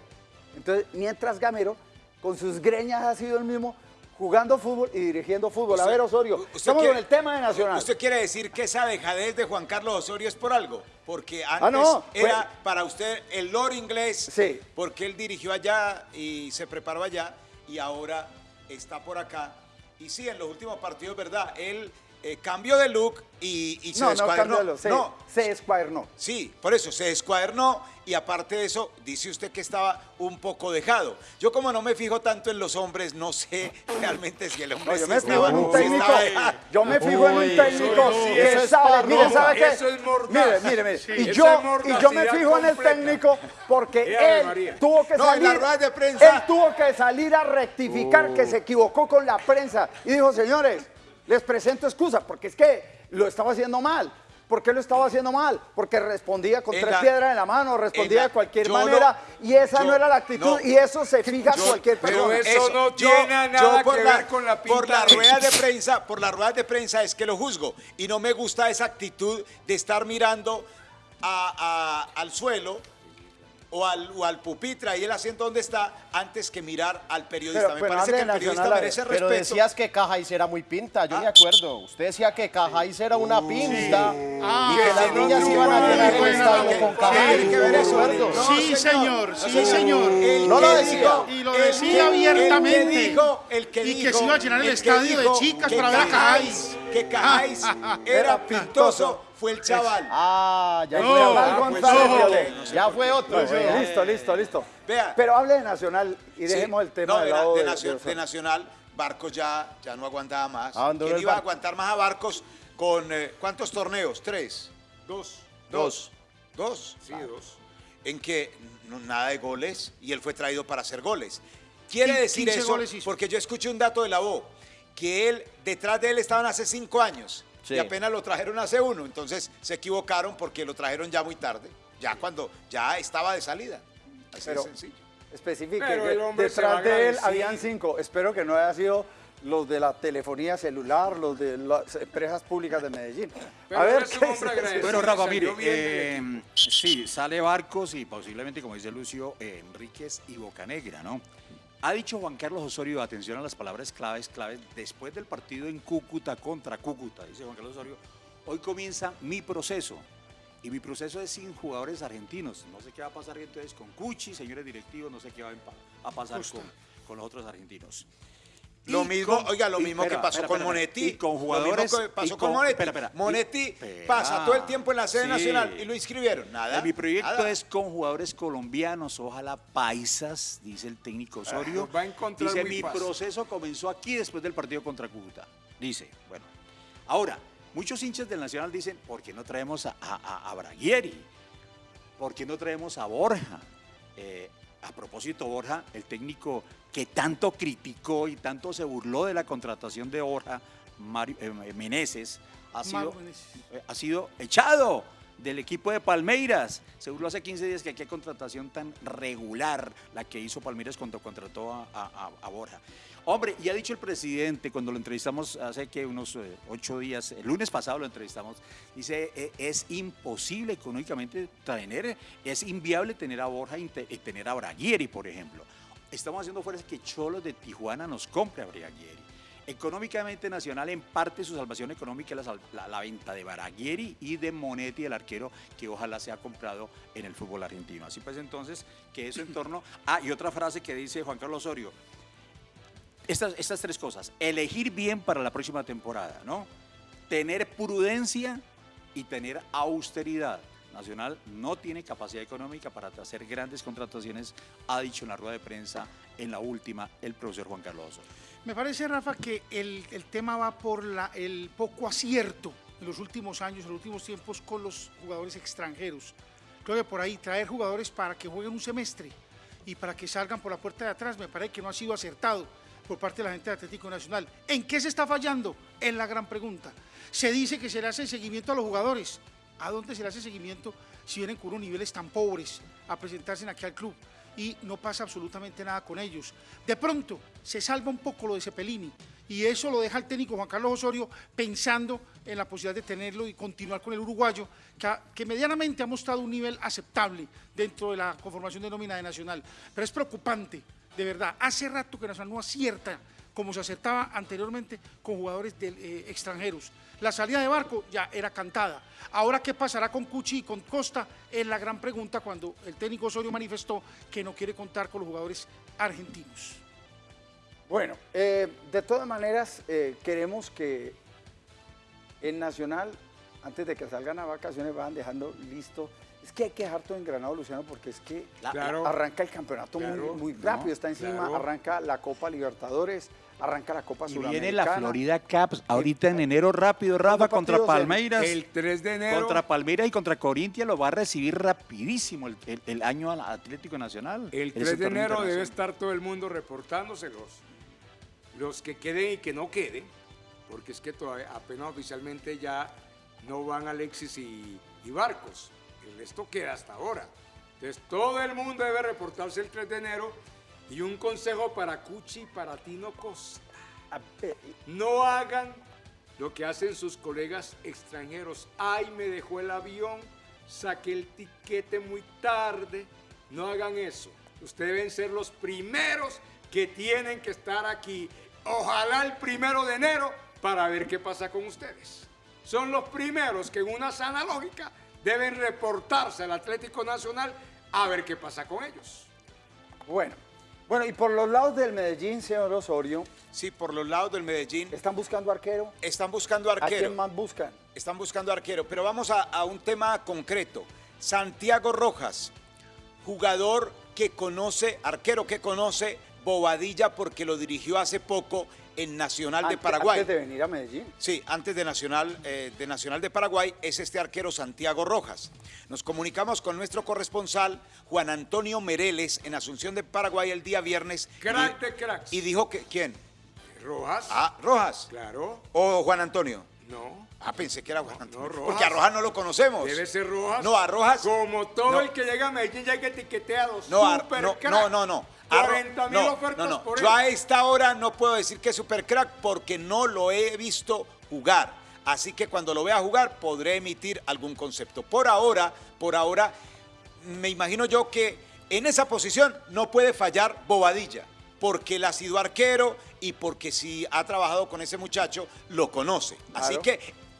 Entonces, mientras Gamero, con sus greñas ha sido el mismo, jugando fútbol y dirigiendo fútbol. a ver, Osorio, estamos quiere- con el tema de Nacional. ¿Usted quiere decir que esa dejadez de Juan Carlos Osorio es por algo? Porque antes Ah, no, fue- era para usted el lord inglés, Sí. porque él dirigió allá y se preparó allá y ahora está por acá. Y sí, en los últimos partidos, ¿verdad? Él eh, cambió de look y, y se no, no, descuadernó. cámbialo, se, no, se escuadernó. Sí, por eso se descuadernó y aparte de eso, dice usted que estaba un poco dejado. Yo como no me fijo tanto en los hombres, no sé realmente si el hombre No, yo me fijo estaba- en un técnico. Yo me fijo en un técnico no, que sabe, mire, ¿sabe qué? eso es mordaz. Mire, mire, mire. Sí, y, yo, y yo me fijo en el técnico porque él María. tuvo que No, salir. de prensa. Él tuvo que salir a rectificar que se equivocó con la prensa y dijo, señores, Les presento excusa, porque es que lo estaba haciendo mal. ¿Por qué lo estaba haciendo mal? Porque respondía con En tres la- piedras en la mano, respondía la- de cualquier manera, no- y esa no era la actitud, no. y eso se fija Yo- cualquier pero persona. eso no tiene nada por que ver con la pinta Por las de- ruedas de prensa, por las ruedas de prensa es que lo juzgo. Y no me gusta esa actitud de estar mirando a- a- al suelo o al, o al pupitre, ahí el asiento donde está, antes que mirar al periodista. Pero, me bueno, parece que el periodista Nacional, a ver. merece Pero respeto. decías que Cajáis era muy pinta, yo me Ah. acuerdo. Usted decía que Cajáis era una pinta Ah, y que las sí, no, niñas no, iban a llenar no, el no, estadio no, con Cajáis. tiene que ver ¿de eso. sí, señor, sí, señor. El No lo decía. dijo- Y lo decía abiertamente. El que dijo, el que Y que se iba a llenar el estadio de chicas para ver a Cajáis, Que Cajáis era Era pintoso, fue el chaval. Ah, ya No, fue pues, no, sé Ya fue otro. Listo, listo, listo. Vea. Pero hable de Nacional y Sí. dejemos el tema No, de lado de de- Nacio- de- de Nacional, Barcos ya, ya no aguantaba más. Abandonó ¿Quién iba a aguantar más a Barcos con eh, cuántos torneos? ¿Tres? Dos. ¿Dos? ¿Dos? Sí, dos. En que no, nada de goles y él fue traído para hacer goles. Quiere decir 15 eso porque yo escuché un dato de la voz que él, detrás de él estaban hace cinco años Sí. y apenas lo trajeron hace uno. Entonces se equivocaron porque lo trajeron ya muy tarde, ya cuando ya estaba de salida. Así Pero- de sencillo. Especifique Pero que detrás de él habían cinco. Espero que no haya sido los de la telefonía celular, los de las empresas públicas de Medellín. Pero a ver, ¿qué. Bueno, Rafa, mire, eh, sí, sale Barcos y posiblemente, como dice Lucio, eh, Enríquez y Bocanegra, ¿no? Ha dicho Juan Carlos Osorio, atención a las palabras claves, claves, después del partido en Cúcuta contra Cúcuta, dice Juan Carlos Osorio, hoy comienza mi proceso. Y mi proceso es sin jugadores argentinos. No sé qué va a pasar entonces con Cuchi, señores directivos, no sé qué va a pasar con, con los otros argentinos. Lo mismo, con- oiga, lo mismo espera, que pasó espera, con espera, Monetti. Y con Lo mismo jugadores. que pasó con, con- Monetti. espera, espera, y- Monetti pasa todo el tiempo en la sede Sí. nacional y lo inscribieron. Nada. Eh, Mi proyecto nada. es con jugadores colombianos, ojalá paisas, dice el técnico Osorio. los va a encontrar dice, muy mi fácil". proceso comenzó aquí después del partido contra Cúcuta. Dice, bueno. Ahora, muchos hinchas del Nacional dicen, ¿por qué no traemos a, a, a Braguieri? ¿Por qué no traemos a Borja? Eh, a propósito, Borja, el técnico que tanto criticó y tanto se burló de la contratación de Borja, Mario, eh, Meneses, ha sido, eh, ha sido echado del equipo de Palmeiras. Se burló hace 15 días que qué contratación tan regular la que hizo Palmeiras cuando contrató a, a- a- Borja. Hombre, y ha dicho el presidente cuando lo entrevistamos hace que unos eh, ocho días, el lunes pasado lo entrevistamos, dice, "Eh, es imposible económicamente tener, es inviable tener a Borja y tener a Braguieri, por ejemplo. Estamos haciendo fuerzas que Cholos de Tijuana nos compre a Braguieri. Económicamente Nacional, en parte su salvación económica es la, venta de Baraghieri y de Monetti, el arquero, que ojalá sea comprado en el fútbol argentino. Así pues entonces, que eso en torno... Ah, y otra frase que dice Juan Carlos Osorio. Estas, estas tres cosas. Elegir bien para la próxima temporada, ¿no? Tener prudencia y tener austeridad. Nacional no tiene capacidad económica para hacer grandes contrataciones, ha dicho en la rueda de prensa en la última el profesor Juan Carlos Osorio. Me parece, Rafa, que el, el tema va por la- el poco acierto en los últimos años, en los últimos tiempos con los jugadores extranjeros. Creo que por ahí traer jugadores para que jueguen un semestre y para que salgan por la puerta de atrás, me parece que no ha sido acertado por parte de la gente de Atlético Nacional. ¿En qué se está fallando? Es la gran pregunta. Se dice que se le hace seguimiento a los jugadores. ¿A dónde se le hace seguimiento si vienen con unos niveles tan pobres a presentarse aquí al club? y no pasa absolutamente nada con ellos. De pronto se salva un poco lo de Cepelini y eso lo deja el técnico Juan Carlos Osorio pensando en la posibilidad de tenerlo y continuar con el uruguayo, que, que medianamente ha mostrado un nivel aceptable dentro de la conformación de nómina de Nacional. Pero es preocupante, de verdad. Hace rato que Nacional no acierta como se acertaba anteriormente con jugadores del- eh, extranjeros. La salida de Barco ya era cantada. Ahora, ¿qué pasará con Cuchi y con Costa? Es la gran pregunta cuando el técnico Osorio manifestó que no quiere contar con los jugadores argentinos. Bueno, eh, de todas maneras, eh, queremos que en Nacional, antes de que salgan a vacaciones, van dejando listo. Es que hay que dejar todo engranado, Luciano, porque es que Claro. arranca el campeonato Claro, muy, muy ¿no? rápido, está encima, Claro. arranca la Copa Libertadores, arranca la Copa Y Suramericana. viene la Florida Caps ahorita en enero rápido, Rafa, ¿Cuántos contra Palmeiras. El 3 de enero. Contra Palmeiras y contra Corintia lo va a recibir rapidísimo el, el- el año al Atlético Nacional. El Ese 3 de enero debe estar todo el mundo reportándoselos. Los que queden y que no queden. porque es que todavía, apenas oficialmente ya no van Alexis y, y Barcos. El resto queda hasta ahora. Entonces todo el mundo debe reportarse el 3 de enero y un consejo para Cuchi y para Tino Costa. No hagan lo que hacen sus colegas extranjeros. Ay, me dejó el avión, saqué el tiquete muy tarde. No hagan eso. Ustedes deben ser los primeros que tienen que estar aquí. Ojalá el primero de enero para ver qué pasa con ustedes. Son los primeros que en una sana lógica deben reportarse al Atlético Nacional a ver qué pasa con ellos. Bueno, bueno, y por los lados del Medellín, señor Osorio, Sí, por los lados del Medellín ¿están buscando arquero? están buscando ¿A arquero. quién más buscan? Están buscando arquero, pero vamos a, a un tema concreto. Santiago Rojas, jugador que conoce, arquero que conoce Bobadilla porque lo dirigió hace poco en Nacional de Paraguay. Antes de venir a Medellín. Sí, antes de Nacional, eh, de Nacional de Paraguay es este arquero Santiago Rojas. Nos comunicamos con nuestro corresponsal Juan Antonio Mereles en Asunción de Paraguay el día viernes. Crack y, de cracks. y dijo que, ¿quién? Rojas. Ah, Rojas. Claro. O Juan Antonio. No. Ah, pensé que era Juan Antonio. Rojas. Porque a Rojas no lo conocemos. Debe ser Rojas. No, a Rojas. Como todo No. el que llega a Medellín llega etiqueteado. No, a- super no, no, no, no. A Ro- 40 mil no, ofertas no, no. por él. Yo a esta hora no puedo decir que es super crack porque no lo he visto jugar. Así que cuando lo vea jugar podré emitir algún concepto. Por ahora, por ahora, me imagino yo que en esa posición no puede fallar Bobadilla, porque él ha sido arquero y porque si ha trabajado con ese muchacho, lo conoce. Así Claro. que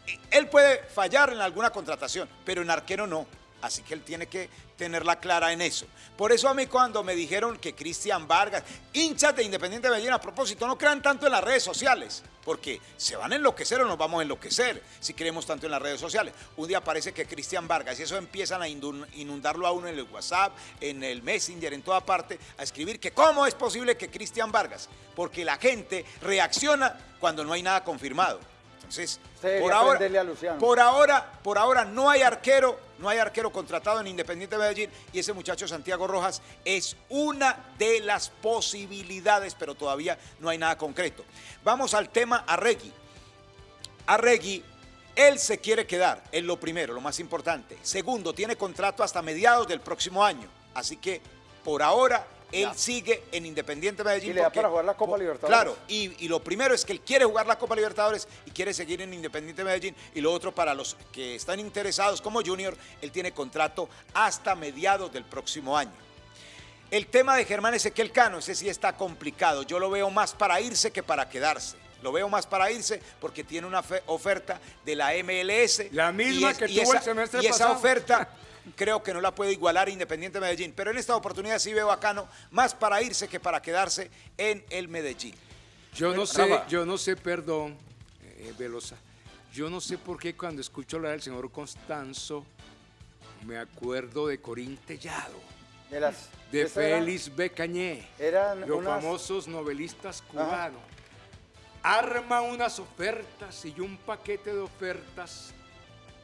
eh, él puede fallar en alguna contratación, pero en arquero no. Así que él tiene que tenerla clara en eso. Por eso a mí cuando me dijeron que Cristian Vargas, hinchas de Independiente de Medellín, a propósito, no crean tanto en las redes sociales, porque se van a enloquecer o nos vamos a enloquecer si creemos tanto en las redes sociales. Un día parece que Cristian Vargas, y eso empiezan a inundarlo a uno en el WhatsApp, en el Messenger, en toda parte, a escribir que cómo es posible que Cristian Vargas, porque la gente reacciona cuando no hay nada confirmado. Entonces, por ahora, a por ahora, por ahora no hay arquero, no hay arquero contratado en Independiente de Medellín y ese muchacho Santiago Rojas es una de las posibilidades, pero todavía no hay nada concreto. Vamos al tema Arregui. Arregui, él se quiere quedar, es lo primero, lo más importante. Segundo, tiene contrato hasta mediados del próximo año, así que por ahora él Ya. sigue en Independiente Medellín. Y le da porque- para jugar la Copa Libertadores. Claro, y, y lo primero es que él quiere jugar la Copa Libertadores y quiere seguir en Independiente Medellín. Y lo otro, para los que están interesados como Junior, él tiene contrato hasta mediados del próximo año. El tema de Germán Ezequiel Cano, ese sí está complicado. Yo lo veo más para irse que para quedarse. Lo veo más para irse porque tiene una fe- oferta de la MLS. La misma y que y tuvo el esa- semestre Y esa oferta creo que no la puede igualar Independiente Medellín. Pero en esta oportunidad sí veo a Cano más para irse que para quedarse en el Medellín. Yo no sé, Rafa. yo no sé, perdón, eh, Velosa. Yo no sé por qué cuando escucho hablar del señor Constanzo me acuerdo de Corín Tellado, De, las, de eran- Félix B. Cañé, Eran los unas- famosos novelistas cubanos. Arma unas ofertas y un paquete de ofertas.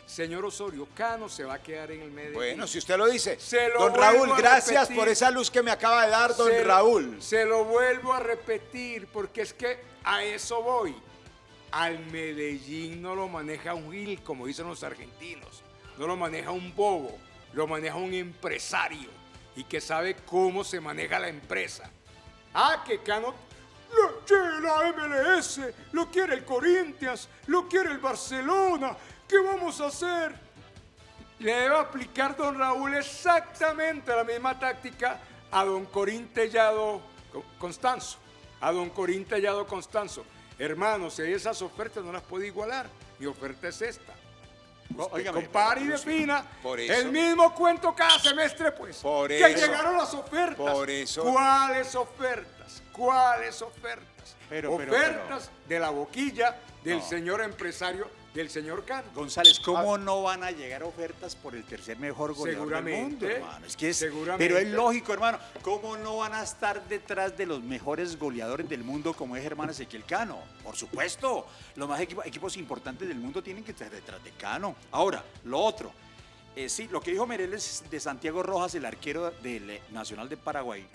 Señor Osorio, Cano se va a quedar en el Medellín. Bueno, si usted lo dice. Se lo don Raúl, gracias por esa luz que me acaba de dar don Se lo- Raúl. Se lo vuelvo a repetir porque es que a eso voy. Al Medellín no lo maneja un gil, como dicen los argentinos. No lo maneja un bobo, lo maneja un empresario y que sabe cómo se maneja la empresa. Ah, que Cano lo quiere la MLS, lo quiere el Corinthians, lo quiere el Barcelona. ¿Qué vamos a hacer? Le debe aplicar don Raúl exactamente la misma táctica a don Corín Tellado Co- Constanzo. A don Corín Tellado Constanzo. Hermano, si hay esas ofertas no las puede igualar. Mi oferta es esta. Usted óigame, compare y pero- defina Por eso- el mismo cuento cada semestre, pues. Por que eso- llegaron las ofertas. por eso- ¿Cuáles ofertas? ¿Cuáles ofertas? Pero, pero, ofertas de la boquilla del No. señor empresario, del señor Cano. González, ¿cómo no van a llegar ofertas por el tercer mejor goleador del mundo, hermano? Es que es, pero es lógico, hermano. ¿Cómo no van a estar detrás de los mejores goleadores del mundo como es Germán Ezequiel Cano? Por supuesto, los más equipo- equipos importantes del mundo tienen que estar detrás de Cano. Ahora, lo otro. eh, sí, lo que dijo Mereles de Santiago Rojas, el arquero del Nacional de Paraguay.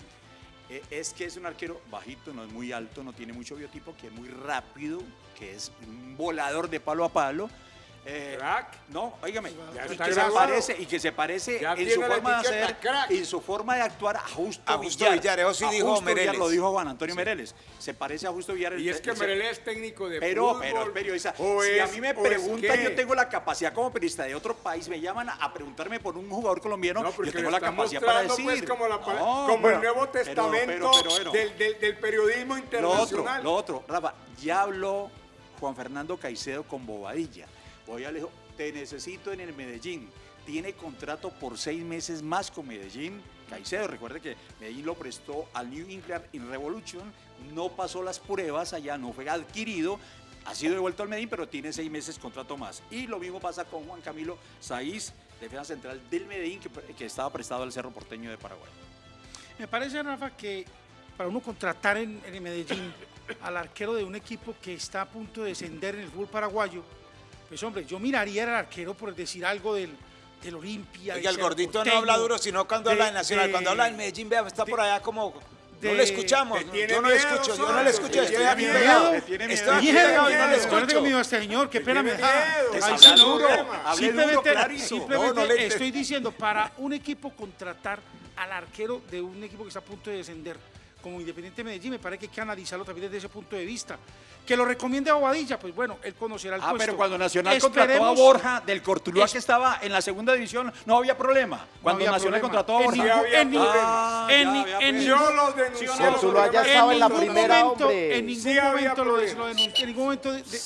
Eh, es que es un arquero bajito, no es muy alto, no tiene mucho biotipo, que es muy rápido, que es un volador de palo a palo. Eh, Crack. No, óigame, Ya y que, se parece, y que se parece Ya en su forma de hacer, crack. en su forma de actuar a Justo, A Justo Villar. Villar, eso sí A dijo Justo Villar, Mereles. lo dijo Juan Antonio Mereles. Se parece a Justo Villar. Y es que Merelé es técnico de pero, fútbol. pero, es periodista. o si a mí me es preguntan, que- yo tengo la capacidad como periodista de otro país, me llaman a, preguntarme por un jugador colombiano, No, porque yo tengo la capacidad para mostrando, decir. pues, como, la No, como bueno, el Nuevo Testamento pero- pero bueno. del, del- del periodismo Lo otro, internacional. lo otro, Rafa, ya habló Juan Fernando Caicedo con Bobadilla. Le dijo, te necesito en el Medellín. Tiene contrato por seis meses más con Medellín. Caicedo, recuerde que Medellín lo prestó al New England in Revolution, no pasó las pruebas allá, no fue adquirido, ha sido devuelto al Medellín, pero tiene seis meses contrato más. Y lo mismo pasa con Juan Camilo Saiz, defensa central del Medellín, que, que estaba prestado al Cerro Porteño de Paraguay. Me parece, Rafa, que para uno contratar en, en Medellín al arquero de un equipo que está a punto de descender en el fútbol paraguayo, pues hombre, yo miraría al arquero por decir algo del, del Olimpia. Oiga, el gordito no habla duro, sino cuando de- habla de Nacional. de- cuando habla en Medellín, vea, está de- por allá como... de- no le escuchamos. Yo no le escucho, yo no le escucho. Estoy tiene aquí miedo. pegado. Te tiene Estoy aquí Miedo, pegado y no le yo tengo escucho. miedo a este señor, qué pena me da. duro, Simplemente, simplemente No, no le- estoy diciendo, para un equipo contratar al arquero de un equipo que está a punto de descender, como Independiente Medellín, me parece que hay que analizarlo también desde ese punto de vista. Que lo recomiende a Bobadilla, pues bueno, él conocerá el Ah, puesto. pero cuando Nacional contrató a Esperemos- Borja del Cortuluá, Es- que estaba en la segunda división, no había problema. Cuando había Nacional problema. contrató a Borja. en ningún- problema. en Ah, ni- ya, en. Yo ningún- los denuncié. Sí o no, Cortuluá ya los estaba en la ningún primera, momento, hombre. En ningún Sí había momento lo, problemas. lo denuncié, en ningún momento de, de-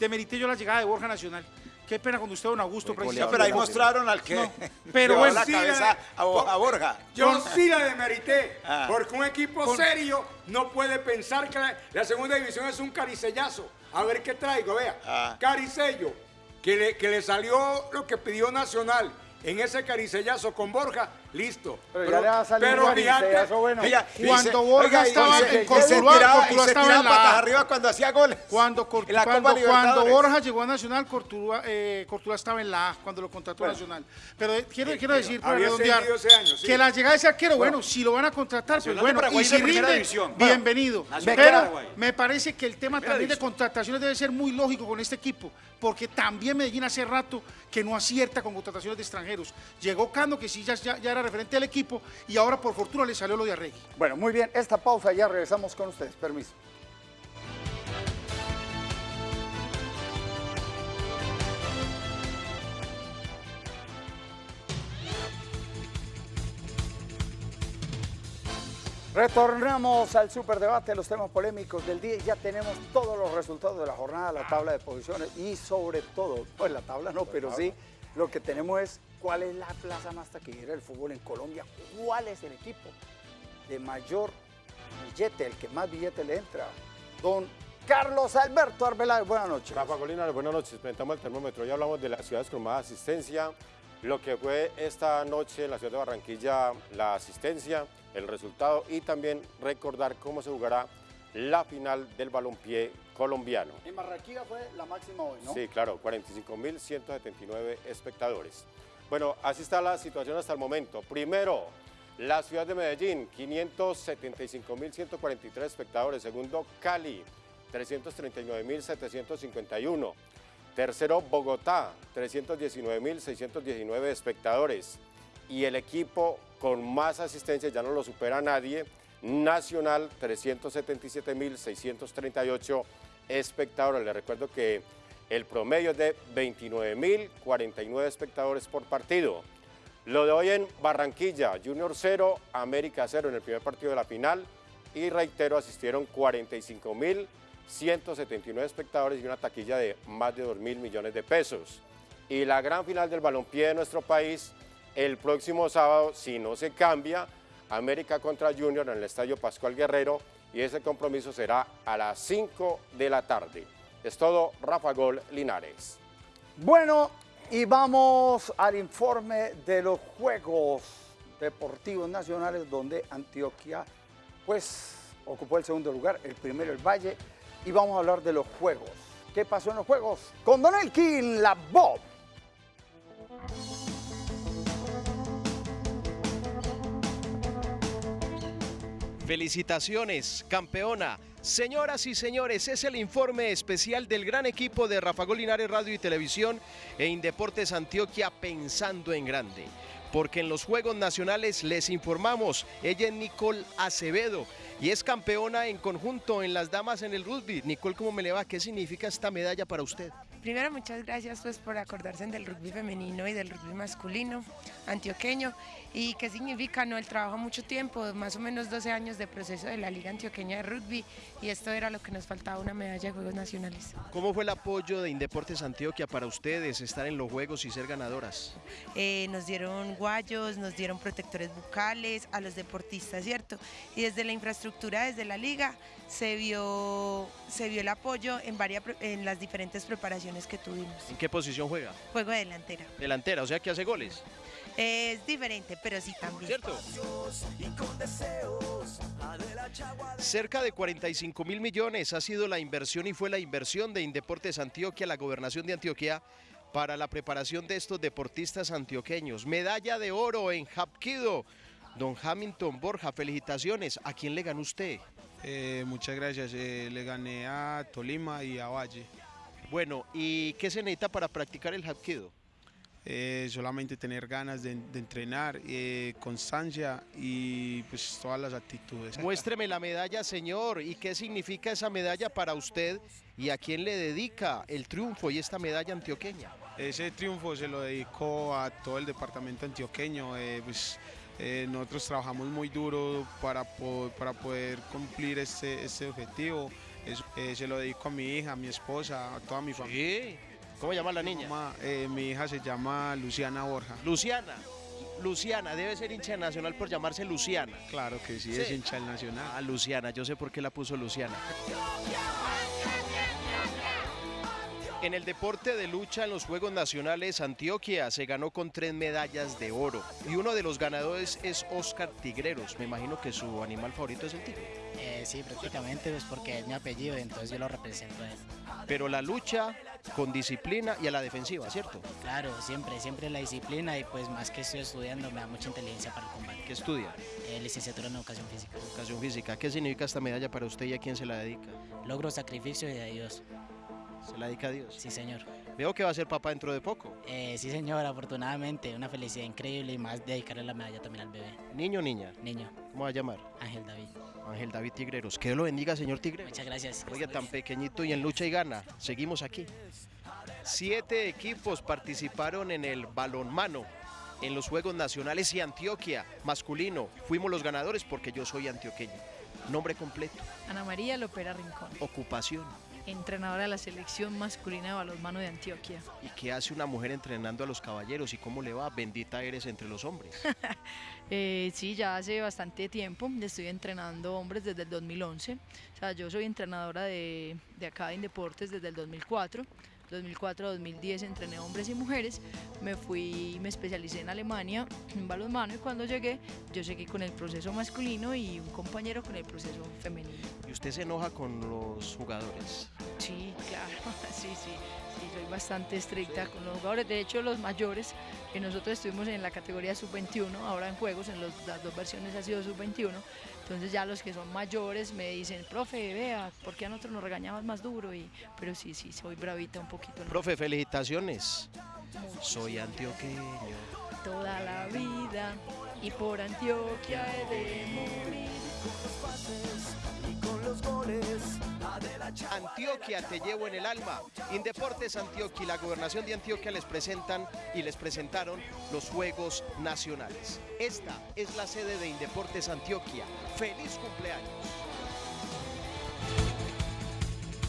demerité yo la llegada de Borja Nacional. Qué pena con usted, don Augusto. No, precisamente. pero ahí mostraron al que No, pero bueno, la sí, cabeza la- a, Bo- a Borja. Yo sí la demerité, Ah. porque un equipo serio no puede pensar que la, la segunda división es un caricellazo. A ver qué traigo, vea. Ah. Caricello, que le, que le salió lo que pidió Nacional en ese caricellazo con Borja, listo. Pero ya le va a salir pero un bueno. Cuando dice- Borja estaba dice- en Cortuluá, Cortuluá estaba en la arriba cuando hacía goles. Cuando, Cort- En la Copa cuando, cuando. Borja llegó a Nacional, Cortuluá, eh, Cortuluá estaba en la A cuando lo contrató Nacional. Pero eh, quiero, quiero decir, para redondear, sí. que la llegada de ese arquero, bueno, si lo van a contratar, pues Nacional bueno, y si rinde. Bueno, bienvenido. Pero me parece que el tema también de contrataciones debe ser muy lógico con este equipo, porque también Medellín hace rato que no acierta con contrataciones de extranjeros. Llegó Cano, que sí ya, ya, ya era referente del equipo, y ahora por fortuna le salió lo de Arregui. Bueno, muy bien, esta pausa ya regresamos con ustedes. Permiso. Retornamos al superdebate, los temas polémicos del día ya tenemos todos los resultados de la jornada, la tabla de posiciones y sobre todo, pues la tabla no, pero sí, lo que tenemos es cuál es la plaza más taquillera del fútbol en Colombia, cuál es el equipo de mayor billete, el que más billete le entra. Don Carlos Alberto Arbeláez, buenas noches. Rafa Colina, buenas noches. Presentamos el termómetro. Ya hablamos de las ciudades con más asistencia, lo que fue esta noche en la ciudad de Barranquilla, la asistencia, el resultado y también recordar cómo se jugará la final del balompié colombiano. En Barranquilla fue la máxima hoy, ¿no? Sí, claro, 45.179 espectadores. Bueno, así está la situación hasta el momento. Primero, la ciudad de Medellín, 575.143 espectadores. Segundo, Cali, 339.751. Tercero, Bogotá, 319.619 espectadores. Y el equipo con más asistencia, ya no lo supera nadie, Nacional, 377.638 espectadores. Les recuerdo que el promedio es de 29.049 espectadores por partido. Lo de hoy en Barranquilla, Junior 0, América 0 en el primer partido de la final. Y reitero, asistieron 45.179 espectadores y una taquilla de más de 2 mil millones de pesos. Y la gran final del balompié de nuestro país, el próximo sábado, si no se cambia, América contra Junior en el Estadio Pascual Guerrero y ese compromiso será a las 5 de la tarde. Es todo, Rafa Gol Linares. Bueno, y vamos al informe de los Juegos Deportivos Nacionales donde Antioquia pues ocupó el segundo lugar, el primero el Valle y vamos a hablar de los Juegos. ¿Qué pasó en los Juegos? Con Don Elkin, la Bob. Felicitaciones, campeona. Señoras y señores, es el informe especial del gran equipo de Rafa Linares Radio y Televisión e Indeportes Antioquia pensando en grande. Porque en los Juegos Nacionales les informamos, ella es Nicole Acevedo y es campeona en conjunto en las damas en el rugby. Nicole, ¿cómo me le va? ¿Qué significa esta medalla para usted? Primero, muchas gracias pues, por acordarse del rugby femenino y del rugby masculino antioqueño. ¿Y qué significa? No, el trabajo mucho tiempo, más o menos 12 años de proceso de la Liga Antioqueña de Rugby y esto era lo que nos faltaba, una medalla de Juegos Nacionales. ¿Cómo fue el apoyo de Indeportes Antioquia para ustedes estar en los Juegos y ser ganadoras? Eh, nos dieron guayos, nos dieron protectores bucales a los deportistas, ¿cierto? Y desde la infraestructura, desde la Liga, se vio, se vio el apoyo en, varias, en las diferentes preparaciones que tuvimos. ¿En qué posición juega? Juego de delantera. Delantera, o sea que hace goles. Es diferente, pero sí también. ¿Cierto? Cerca de 45 mil millones ha sido la inversión y fue la inversión de Indeportes Antioquia, la gobernación de Antioquia, para la preparación de estos deportistas antioqueños. Medalla de oro en Hapkido. Don Hamilton Borja, felicitaciones. ¿A quién le ganó usted? Eh, muchas gracias. Eh, le gané a Tolima y a Valle. Bueno, ¿y qué se necesita para practicar el Hapkido? Eh, solamente tener ganas de, entrenar, constancia y pues todas las actitudes. Muéstreme la medalla, señor, y qué significa esa medalla para usted y a quién le dedica el triunfo y esta medalla antioqueña. Ese triunfo se lo dedico a todo el departamento antioqueño, eh, nosotros trabajamos muy duro para, para poder cumplir este, este objetivo, se lo dedico a mi hija, a mi esposa, a toda mi familia. ¿Cómo llama la niña? Eh, mi hija se llama Luciana Borja. Luciana. Luciana, debe ser hincha nacional por llamarse Luciana. Claro que sí, es hincha nacional. Ah, Luciana, yo sé por qué la puso Luciana. En el deporte de lucha en los Juegos Nacionales, Antioquia se ganó con tres medallas de oro. Y uno de los ganadores es Oscar Tigreros. Me imagino que su animal favorito es el tigre. Eh, sí, prácticamente, pues porque es mi apellido, entonces yo lo represento a él. Pero la lucha con disciplina y a la defensiva, ¿cierto? Claro, siempre, siempre la disciplina y pues más que estoy estudiando me da mucha inteligencia para el combate. ¿Qué estudia? Eh, licenciatura en Educación Física. Educación Física. ¿Qué significa esta medalla para usted y a quién se la dedica? Logro, sacrificio y de Dios. ¿Se la dedica a Dios? Sí, señor. Veo que va a ser papá dentro de poco. Eh, sí, señor, afortunadamente. Una felicidad increíble y más dedicarle la medalla también al bebé. ¿Niño o niña? Niño. ¿Cómo va a llamar? Ángel David. Ángel David Tigreros. Que lo bendiga, señor Tigreros. Muchas gracias. Oye, tan pequeñito y en lucha y gana. Seguimos aquí. Siete equipos participaron en el balonmano en los Juegos Nacionales y Antioquia, masculino. Fuimos los ganadores porque yo soy antioqueño. Nombre completo. Ana María Lopera Rincón. Ocupación entrenadora de la selección masculina de balonmano de Antioquia. ¿Y qué hace una mujer entrenando a los caballeros y cómo le va? Bendita eres entre los hombres. eh, sí, ya hace bastante tiempo estoy entrenando hombres desde el 2011. O sea, yo soy entrenadora de, de acá de Deportes desde el 2004. 2004-2010 entrené hombres y mujeres, me fui, me especialicé en Alemania en balonmano y cuando llegué yo seguí con el proceso masculino y un compañero con el proceso femenino. ¿Y usted se enoja con los jugadores? Sí, claro, sí, sí, sí, soy bastante estricta con los jugadores, de hecho los mayores, que nosotros estuvimos en la categoría sub-21, ahora en juegos, en las dos versiones ha sido sub-21, entonces ya los que son mayores me dicen, profe, vea, ¿por qué a nosotros nos regañamos más duro? Y, pero sí, sí, soy bravita un poquito. Profe, felicitaciones. Soy antioqueño. Toda la vida y por Antioquia he de morir. Goles Antioquia te llevo en el alma. Indeportes Antioquia y la gobernación de Antioquia les presentan y les presentaron los Juegos Nacionales. Esta es la sede de Indeportes Antioquia. ¡Feliz cumpleaños!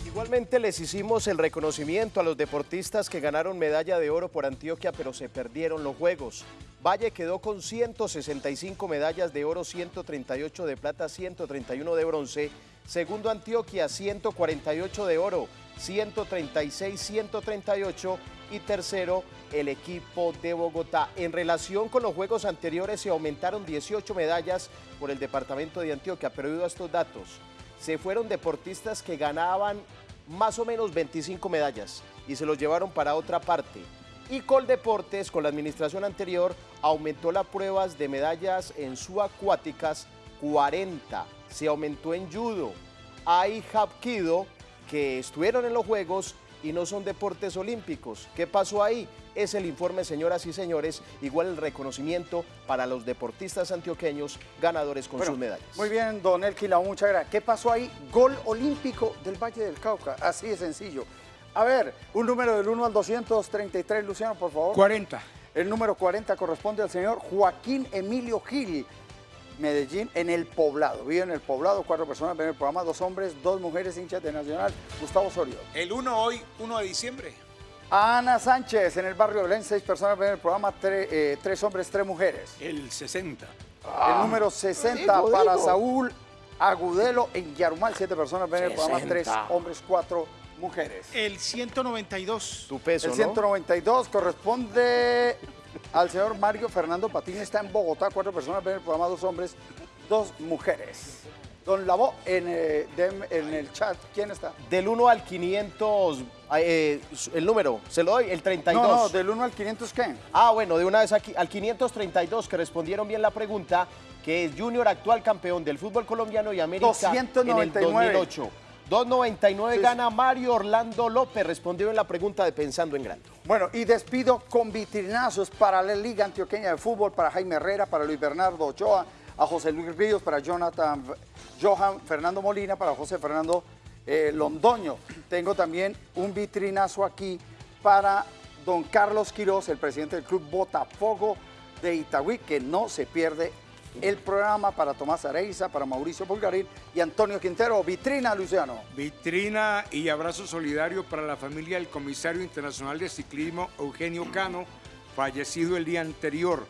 Igualmente les hicimos el reconocimiento a los deportistas que ganaron medalla de oro por Antioquia pero se perdieron los Juegos. Valle quedó con 165 medallas de oro, 138 de plata, 131 de bronce Segundo Antioquia, 148 de oro, 136, 138 y tercero el equipo de Bogotá. En relación con los juegos anteriores se aumentaron 18 medallas por el departamento de Antioquia, pero debido a estos datos, se fueron deportistas que ganaban más o menos 25 medallas y se los llevaron para otra parte. Y Coldeportes, con la administración anterior, aumentó las pruebas de medallas en subacuáticas 40. Se aumentó en judo. Hay hapkido que estuvieron en los Juegos y no son deportes olímpicos. ¿Qué pasó ahí? Es el informe, señoras y señores, igual el reconocimiento para los deportistas antioqueños ganadores con sus medallas. Muy bien, don Elquila, muchas gracias. ¿Qué pasó ahí? Gol olímpico del Valle del Cauca, así de sencillo. A ver, un número del 1 al 233, Luciano, por favor. 40. El número 40 corresponde al señor Joaquín Emilio Gil, Medellín, en el poblado. Vive en el poblado, cuatro personas ven el programa, dos hombres, dos mujeres, hinchas de Nacional. Gustavo Osorio. El 1 hoy, 1 de diciembre. Ana Sánchez, en el barrio de Belén, seis personas ven el programa, tre- eh, tres hombres, tres mujeres. El 60. el número 60 digo, para digo. Saúl Agudelo en Yarumal, siete personas ven el programa, 60. tres hombres, cuatro mujeres. El 192. Tu peso, El ¿no? 192 corresponde al señor Mario Fernando Patiño, está en Bogotá, cuatro personas ven el programa, dos hombres, dos mujeres. Don Lavó, en, eh, en el chat, ¿quién está? Del 1 al 500, eh, el número, se lo doy, el 32. No, no, del 1 al 500, ¿qué? Ah, bueno, de una vez aquí, al 532 que respondieron bien la pregunta, que es Junior actual campeón del fútbol colombiano y América en el 299. 2008. 299 Sí. gana Mario Orlando López, respondió en la pregunta de Pensando en Grande. Bueno, y despido con vitrinazos para la Liga Antioqueña de Fútbol, para Jaime Herrera, para Luis Bernardo Ochoa, a José Luis Ríos, para Jonathan, Johan Fernando Molina, para José Fernando eh, Londoño. Tengo también un vitrinazo aquí para don Carlos Quiroz, el presidente del Club Botafogo de Itagüí, que no se pierde el programa para Tomás Areiza, para Mauricio Pulgarín y Antonio Quintero. Vitrina, Luciano. Vitrina y abrazo solidario para la familia del comisario internacional de ciclismo Eugenio Cano, fallecido el día anterior.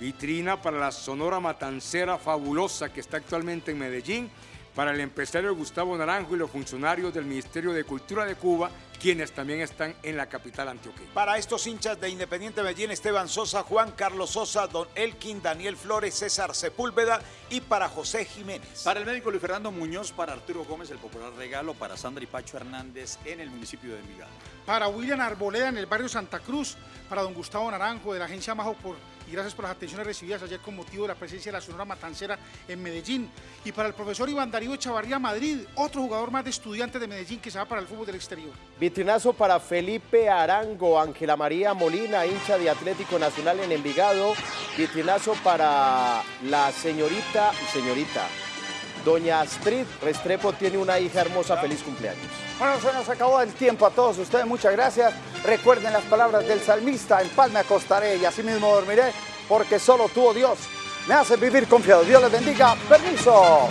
Vitrina para la Sonora Matancera fabulosa que está actualmente en Medellín, para el empresario Gustavo Naranjo y los funcionarios del Ministerio de Cultura de Cuba, quienes también están en la capital antioqueña. Para estos hinchas de Independiente Medellín, Esteban Sosa, Juan Carlos Sosa, Don Elkin, Daniel Flores, César Sepúlveda y para José Jiménez. Para el médico Luis Fernando Muñoz, para Arturo Gómez, el popular regalo, para Sandra y Pacho Hernández en el municipio de Envigado. Para William Arboleda en el barrio Santa Cruz, para don Gustavo Naranjo de la agencia Majo por, y gracias por las atenciones recibidas ayer con motivo de la presencia de la Sonora Matancera en Medellín. Y para el profesor Iván Darío Chavarría Madrid, otro jugador más de estudiantes de Medellín que se va para el fútbol del exterior. Vitrinazo para Felipe Arango, Ángela María Molina, hincha de Atlético Nacional en Envigado. Vitrinazo para la señorita, señorita, Doña Astrid Restrepo tiene una hija hermosa, feliz cumpleaños. Bueno, se nos acabó el tiempo a todos ustedes. Muchas gracias. Recuerden las palabras del salmista. En paz me acostaré y así mismo dormiré, porque solo tú, oh Dios, me haces vivir confiado. Dios les bendiga. Permiso.